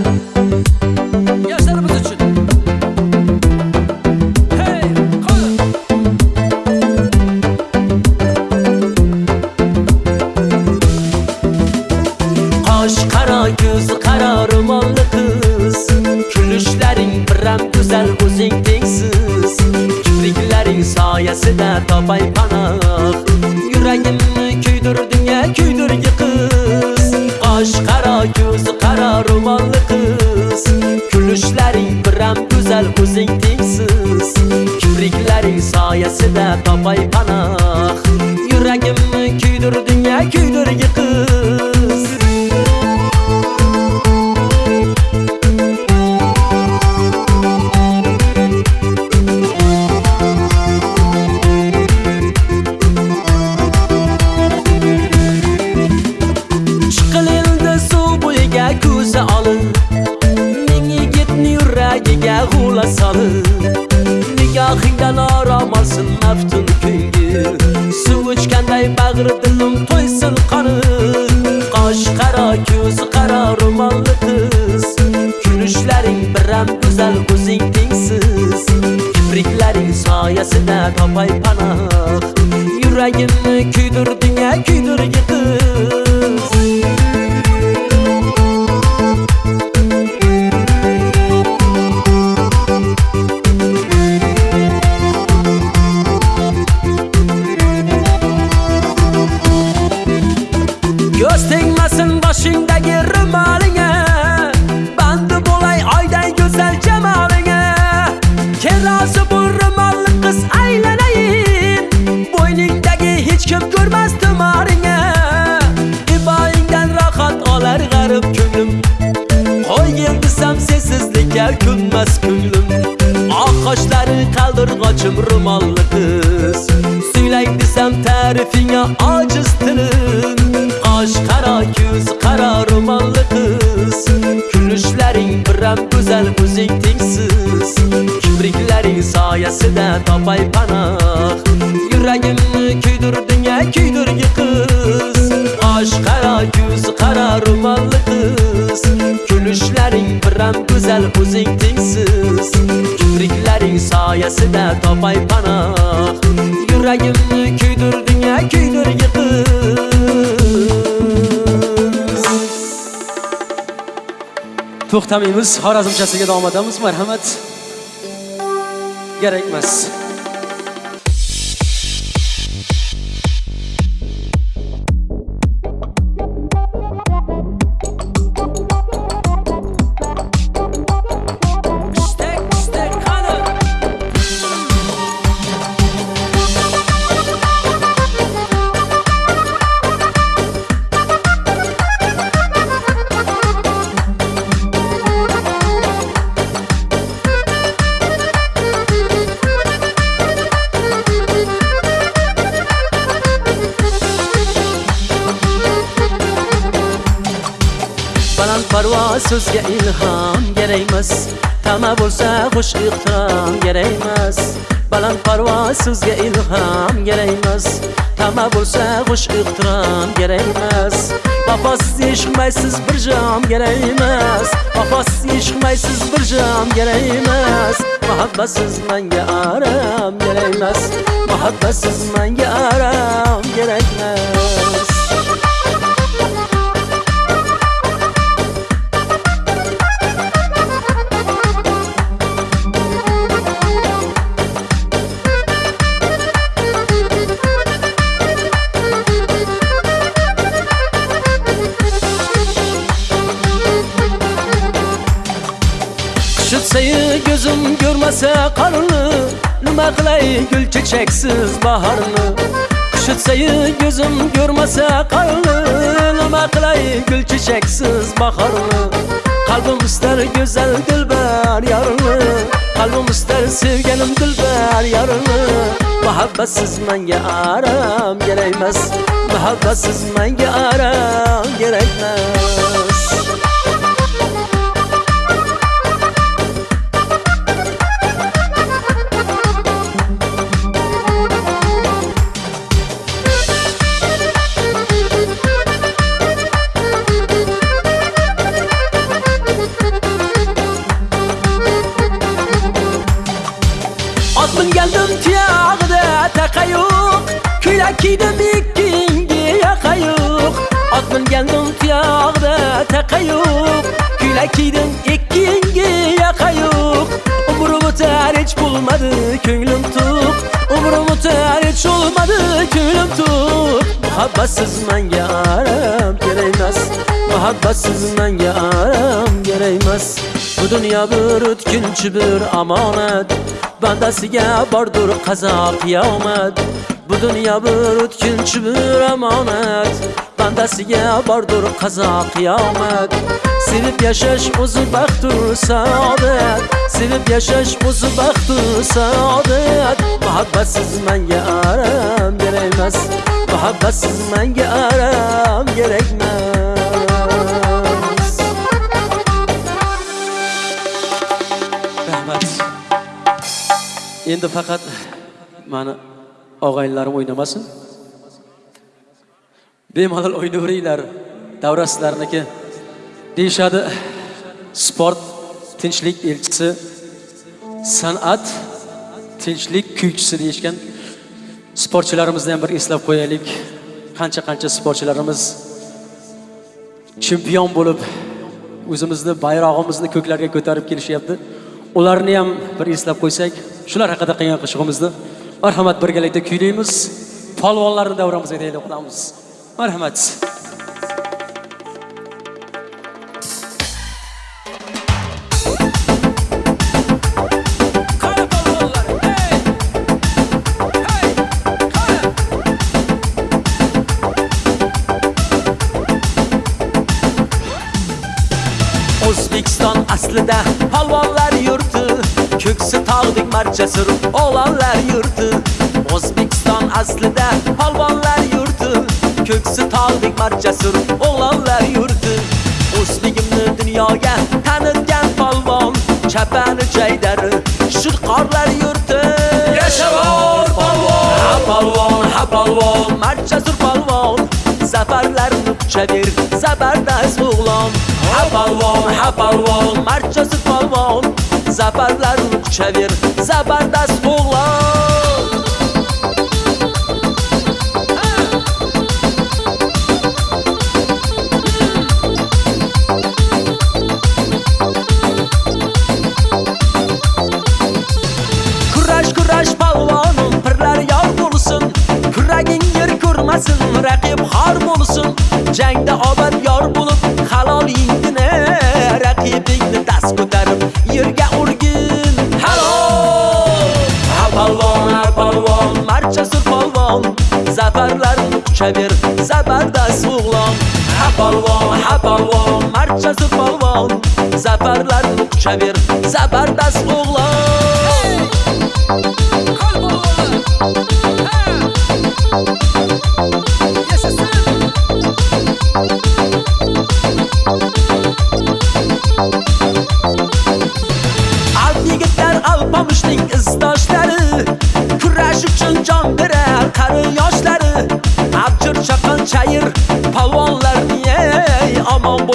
Ko'z qaro ro'molli qiz kulishlaring biram go'zal o'zing tengsiz. Kipriklaring soyasida topay panoh. Yuragimni kuydirding a kuydirgi qiz osh qaro yuz qaro ro'molli qiz kulishlaring biram go'zal o'zing tengsiz. Kipriklaring soyasida topay panoh. Yuragimni to'xtamaymiz. Xorazmchasiga davom etamiz. Marhamat. Kerakmas qush ehtirom kerak emas vafosiz eshqmaysiz bir jam kerak emas vafosiz eshqmaysiz bir jam kerak emas muhabbatsiz aram kerak emas muhabbatsiz aram kerak görmese qarını Nima qilay gul chechaksiz bahorni Shutsayu gözüm görmese qarını Nima qilay gul chechaksiz bahorni Qalbim istar go'zal dilbar yorini Qalbim istar sevganim dilbar yorini Muhabbatsiz menga aram kerakmas Muhabbatsiz menga aram kerakmas Kiydemik kingi yakayuk Admin geldim tiyağda takayuk. Güle kiydim ikkingi yakayuk Umurum öter hiç bulmadı köylüm tuk. Umurum öter hiç olmadı köylüm tuk. Muhabbatsız men yaram gereymez Muhabbatsız men yaram gereymez bu dunyo bir o'tkinchi bir omonat bandasiga bordur qazo qiyomat bu dunyo bir o'tkinchi bir omonat bandasiga bordur qazo qiyomat sevib yashash o'zi baxtur saodat sevib yashash o'zi baxtur saodat muhabbatsiz menga aram kerakmas muhabbatsiz menga aram kerakmas endi faqat mani og'aynilarim o'ynamasin. Bemalol o'ynayveringlar davra sizlarniki deyishadi sport tinchlik elchisi san'at tinchlik kuychisi deyishgan sportchilarimizni ham bir eslab qo'yaylik. Qancha qancha sportchilarimiz chempion bo'lib o'zimizni bayrog'imizni ko'klarga ko'tarib kelishyapti. Ularni ham bir eslab qo'ysak shular haqida qilgan qo'shig'imizni marhamat birgalikda kuylaymiz. Polvonlarni davramizga deylik qilamiz marhamat. O'zbekiston aslida palvonlar ko'ksi tog'dek marchasi o'g'lonlar yurti o'zbekiston aslida polvonlar yurti ko'ksi tog'dek marjasur o'g'lonlar yurti o'zligimni dunyoga tanitgan polvon chapani jaydari shirqorlar yurti yashavor polvon! Ha polvon ha polvon marjasur polvon. Zafarlarni quchaver zabardast o'g'lon. Ha polvon ha polvon marjasur polvon Zabarların kuçavir Zabardas oğlan Kuraş kuraş palvanım Pırlar yar bulsun Kuragin yer kurmasın Rakip har bulsun Cengde abad کبیر زبردست اغلام حپالوان حپالوان مرچز پالوان زفرلر کبیر زبردست اغلام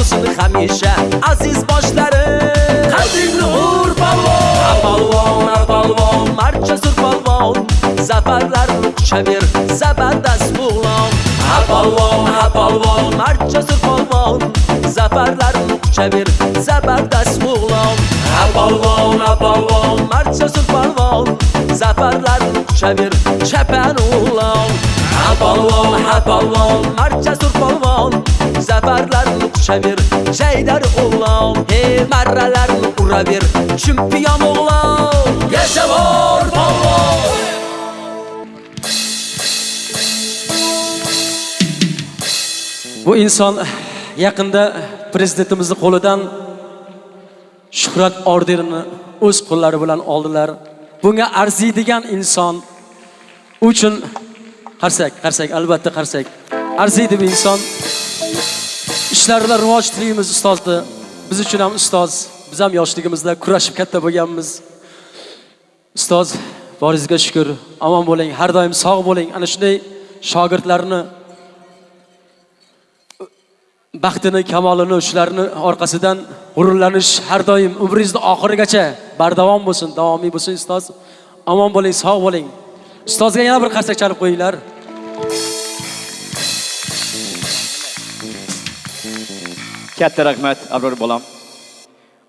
olsun həmişə aziz başlarım Qədrimli uğur balvon. Balvon, balvon, marçasur balvon. Zəfərlər çəmir, zəbərdəs buğlan Ha balvon, ha balvon, marçasur balvon. Zəfərlər çəmir, zəbərdəs buğlan Ha balvon, ha balvon, marçasur balvon. Zəfərlər çəmir, çəpən uğlan Ha balvon, ha balvon, marçasur balvon. Zafarlarni quchaver jaydar o'g'lon hey marralarni uraver chempion o'g'lon yashavor polvon Bu inson yaqinda prezidentimizni qo'lidan shuhrat orderini o'z qo'llari bilan oldilar. Bunga arziydigan inson uchun qarsak, qarsak, albatta qarsak. Arziydi bu inson. Ishlarida rivoj tilaymiz ustozni. Biz uchun ham ustoz, biz ham yoshligimizda kurashib katta bo'lganmiz. Ustoz, boringizga shukur. Omon bo'ling, har doim sog' bo'ling. Ana shunday shogirdlarni baxtini, kamolini shularni orqasidan g'ururlanish har doim umringizni oxirigacha bardavom bo'lsin, davomiy bo'lsin ustoz. Omon bo'ling, sog' bo'ling. Ustozga yana bir qarsak chalib qo'yinglar. Katta rahmat, Abror bolam.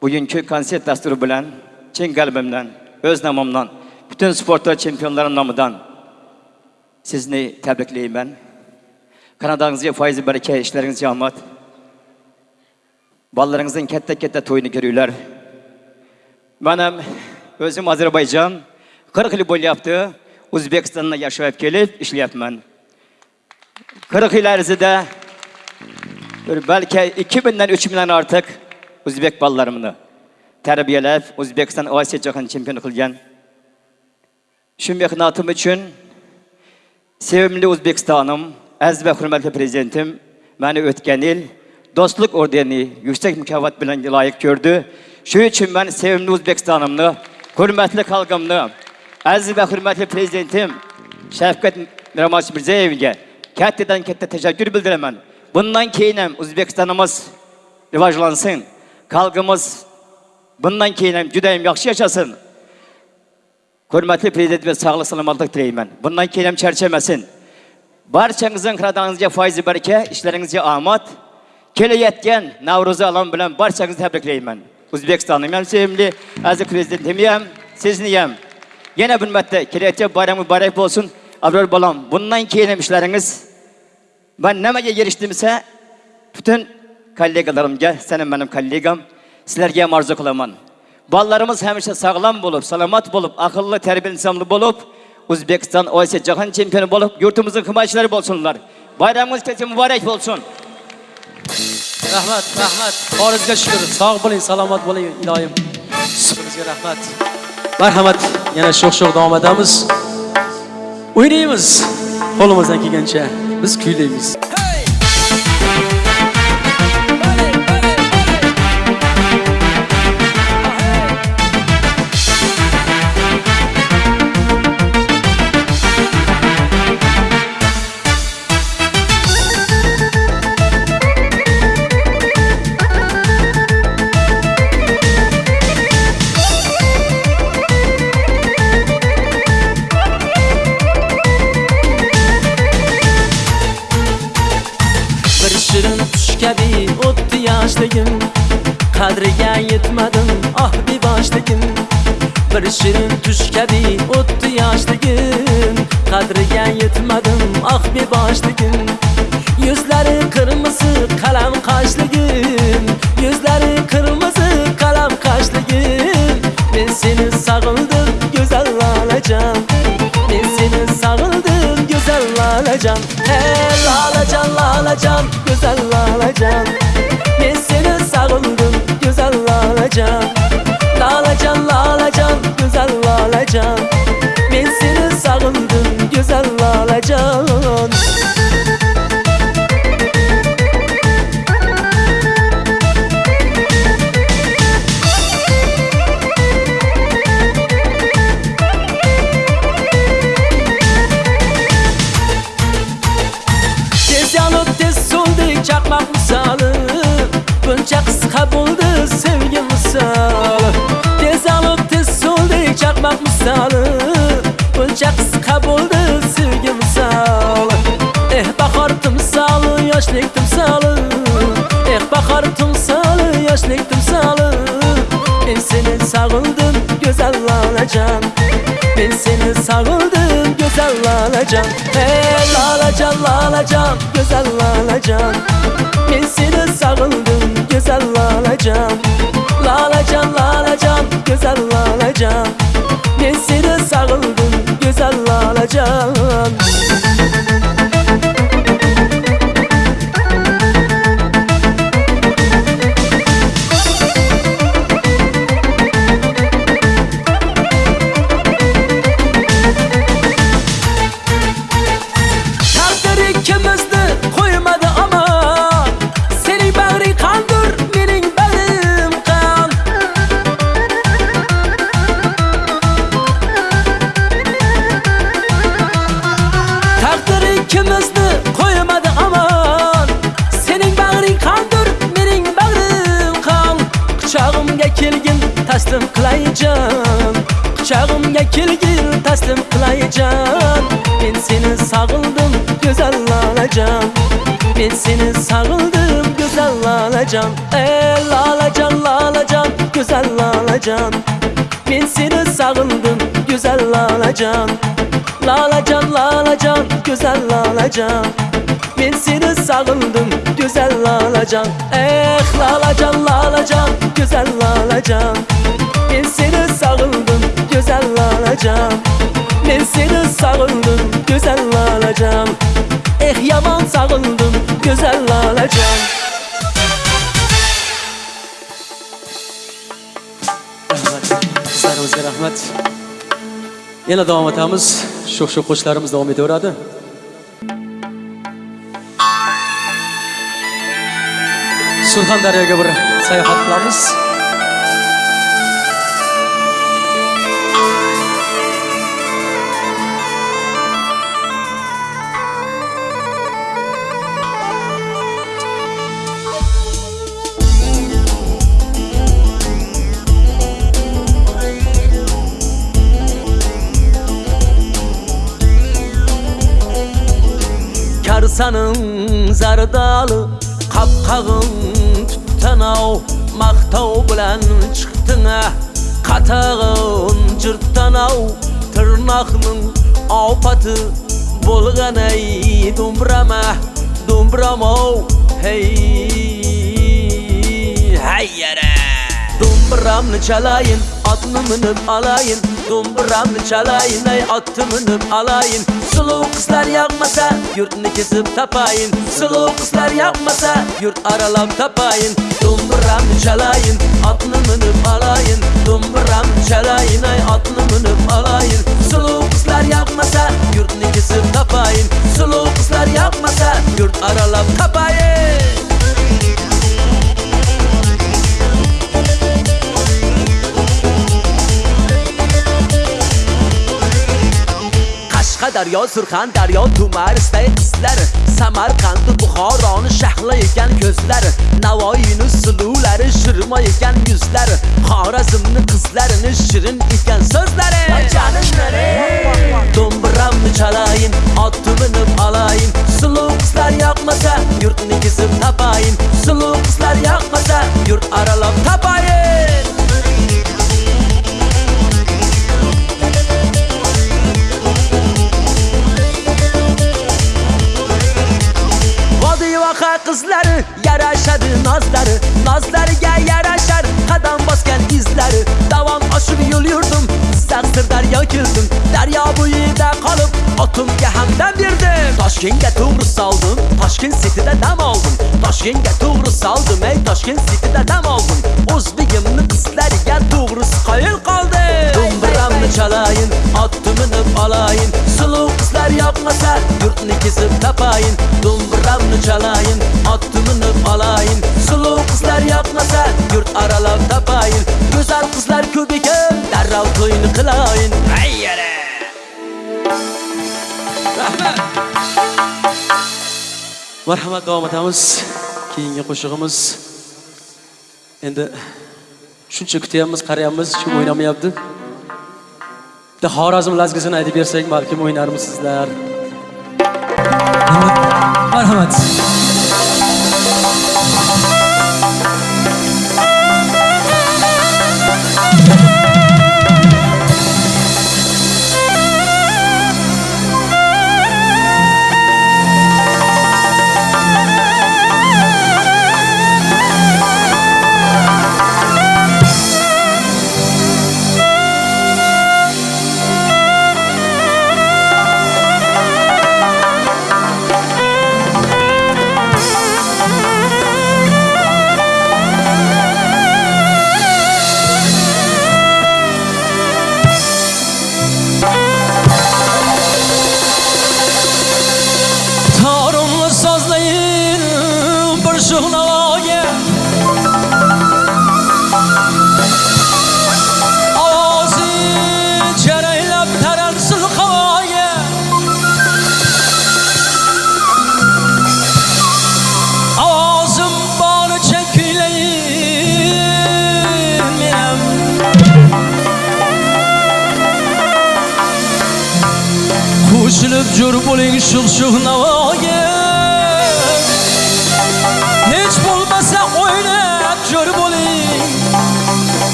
Bugungi konsert dasturi bilan chin qalbimdan, o'z nomimdan, butun sportda chempionlarim nomidan sizni tabriklayman. Kanadangizga foizi baraka, ishlaringizga omad. Bolalaringizning katta-katta to'yini ko'ringlar. Men ham o'zim Ozarbayjon 40 yil bo'lyapti. O'zbekistonda yashab kelib ishlayapman. 40 yil arzida bir balki 2000 dan 3000 dan ortiq o'zbek bolalarimni tarbiyalab, O'zbekiston Osiyo jahon chempioni qilgan. Shu mehnatim uchun sevimli O'zbekistonim, aziz va hurmatli prezidentim meni o'tgan yil do'stlik ordeni yuksak mukofot bilan loyiq ko'rdi. Shuning uchun men sevimli O'zbekistonimni, hurmatli xalqimni, aziz va hurmatli prezidentim Shavkat Mirziyoyev Mirziyoyevga kattadan katta tashakkur bildiraman. Bundan keyin O'zbekistonimiz rivojlansin. Xalqimiz bundan keyin ham juda ham yaxshi yashasin. Hurmatli prezident va sog'lik salomatlik tilayman. Bundan keyin ham charchamasin. Barchangizning qiradangizga foizi baraka, ishlaringizga omad. Kelayotgan Navro'z alam bilan barchangizni tabriklayman. O'zbekistonning ham sevimli aziz prezidentim ham, sizni ham. Yana bir marta kelayotgan bayram muborak bo'lsin. Abror bolam, bundan keyin ham ishlaringiz Ben nimaga erishdim-sa, butun kollegalarimga, senin benim kollegam, sizlarga ham orzu qilaman. Bolalarimiz hamisha sog'lom bo'lib, salomat bo'lib, aqlli, tarbiyali insonli bo'lib, O'zbekiston Osiyo jahon chempioni bo'lib, yurtimizning himoyachilari bo'lsinlar. Bayramingiz kechasi muborak bo'lsin. Rahmat, rahmat. Xorijga shukur. Sog' bo'ling, salomat bo'ling, iloyim. Sizga rahmat. Marhamat. Yana sho'x-sho'x davom etamiz. o'ynaymiz qo'limizdan kelgancha biz kuylaymiz yoshligim qadriga yetmadim ah beboshligim bir shirin tush kabi o'tdi yoshligim qadriga yetmadim ah beboshligim yuzlari qirmisi qalam qoshligim yuzlari qirmisi qalam qoshligim men seni sog'indim go'zal lolajon men seni sog'indim go'zal lolajon hey lolajon lolajon go'zal lolajon men seni sog'indim go'zal lolajon lolajon lolajon go'zal lolajon men seni sog'indim go'zal lolajon misoli Buncha qisqa bo'ldi sevgi misoli Eh bahor timsoli yoshlik timsoli Eh bahor timsoli yoshlik timsoli Men seni sog'indim go'zal lolajon. Men seni sog'indim go'zal lolajon. Hey lolajon lolajon go'zal lolajon. Men seni sog'indim go'zal lolajon. Lolajon lolajon go'zal lolajon Men seni sog'indim go'zal lolajon sog'indim, go'zal lolajon Men seni sog'indim, go'zal lolajon Ey lolajon, lolajon, go'zal lolajon Men seni sog'indim, go'zal lolajon Lolajon, lolajon, go'zal lolajon Men seni sog'indim, go'zal lolajon Eh lolajon, lolajon, go'zal lolajon Men seni sog'indim, go'zal lolajon Men seni sog'indim, go'zal lolajon Eh yomon sog'indim, go'zal lolajon sizlarimizga rahmat yana davom etamiz sho'x sho'x qo'shiqlarimiz davom etaveradi surxondaryoga bir sayohat qilamiz Karsanın zardalı Qapqag'in tuttanov Maqtov bilan chiqdinga Qatag'in jirtanov Tirnoqning ofati bo'lganay Dumbrama, dumbramo Hey Hayyara Dumburamni chalayin, otni minib alayin Dumburamni chalayin, ay otni minib alayin Suluv qizlar yoqmasa, yurtni kesib tapayin. Suluv qizlar yoqmasa, yurt aralab tapayin. Do'mbiramni chalayin otni minib olayin do'mbiramni chalayin ay otni minib olayin suluv qizlar yoqmasa yurtni kesib tapayin. Suluv qizlar yoqmasa yurt aralab tapayin qashqadaryo surxondaryo tumarisday qizlar samarqand buxoroni shahla ekan ko'zlar navoiyni suluvlari ekan yuzlari xorazmni qizlarini shirin ekan so'zlari. Do'mbiramni chalayin otni minib olayin suluv qizlar yoqmasa yurtni kesib tapayin suluv qizlar yoqmasa yurt aralab tapayin soha qizlari yarashadi nozlari Nozlariga yarashar qadam bosgan izlari Davom oshib yo'l yurdim Jizzax Sirdaryo keldim Daryo bo'yida qolib otimga hamdam berdim Toshkentga to'g'ri soldim Toshkent Cityda dam oldim Toshkentga to'g'ri soldim ey Toshkent Cityda dam oldim O'zbegimni qizlariga to'g'risi qoyil qoldi Do'mbiramni chalayin otni minib olayin Suluv qizlar yoqmasa yurtni kesib tapayin Do'mbiramni chalayin otni minib olayin Suluv qizlar yoqmasa yurt aralab tapayin Go'zal qizlar ko'p ekan darrov to'yni qilayin Ayyara marhamat davom etamiz keyingi qo'shig'imiz. Endi shuncha kutyapmiz qarayapmiz kim o'ynamayapti bitta xorazm lazgisini aytib bersak balkim o'ynarmisizlar marhamat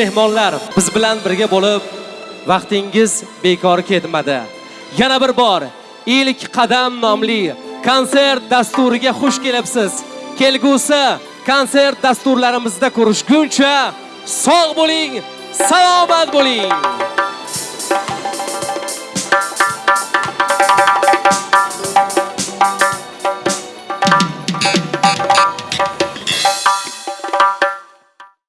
mehmonlar, biz bilan birga bo'lib vaqtingiz bekor ketmadi. Yana bir bor ilk qadam nomli konsert dasturiga xush kelibsiz. Kelgusi konsert dasturlarimizda ko'rishguncha sog' bo'ling, salomat bo'ling.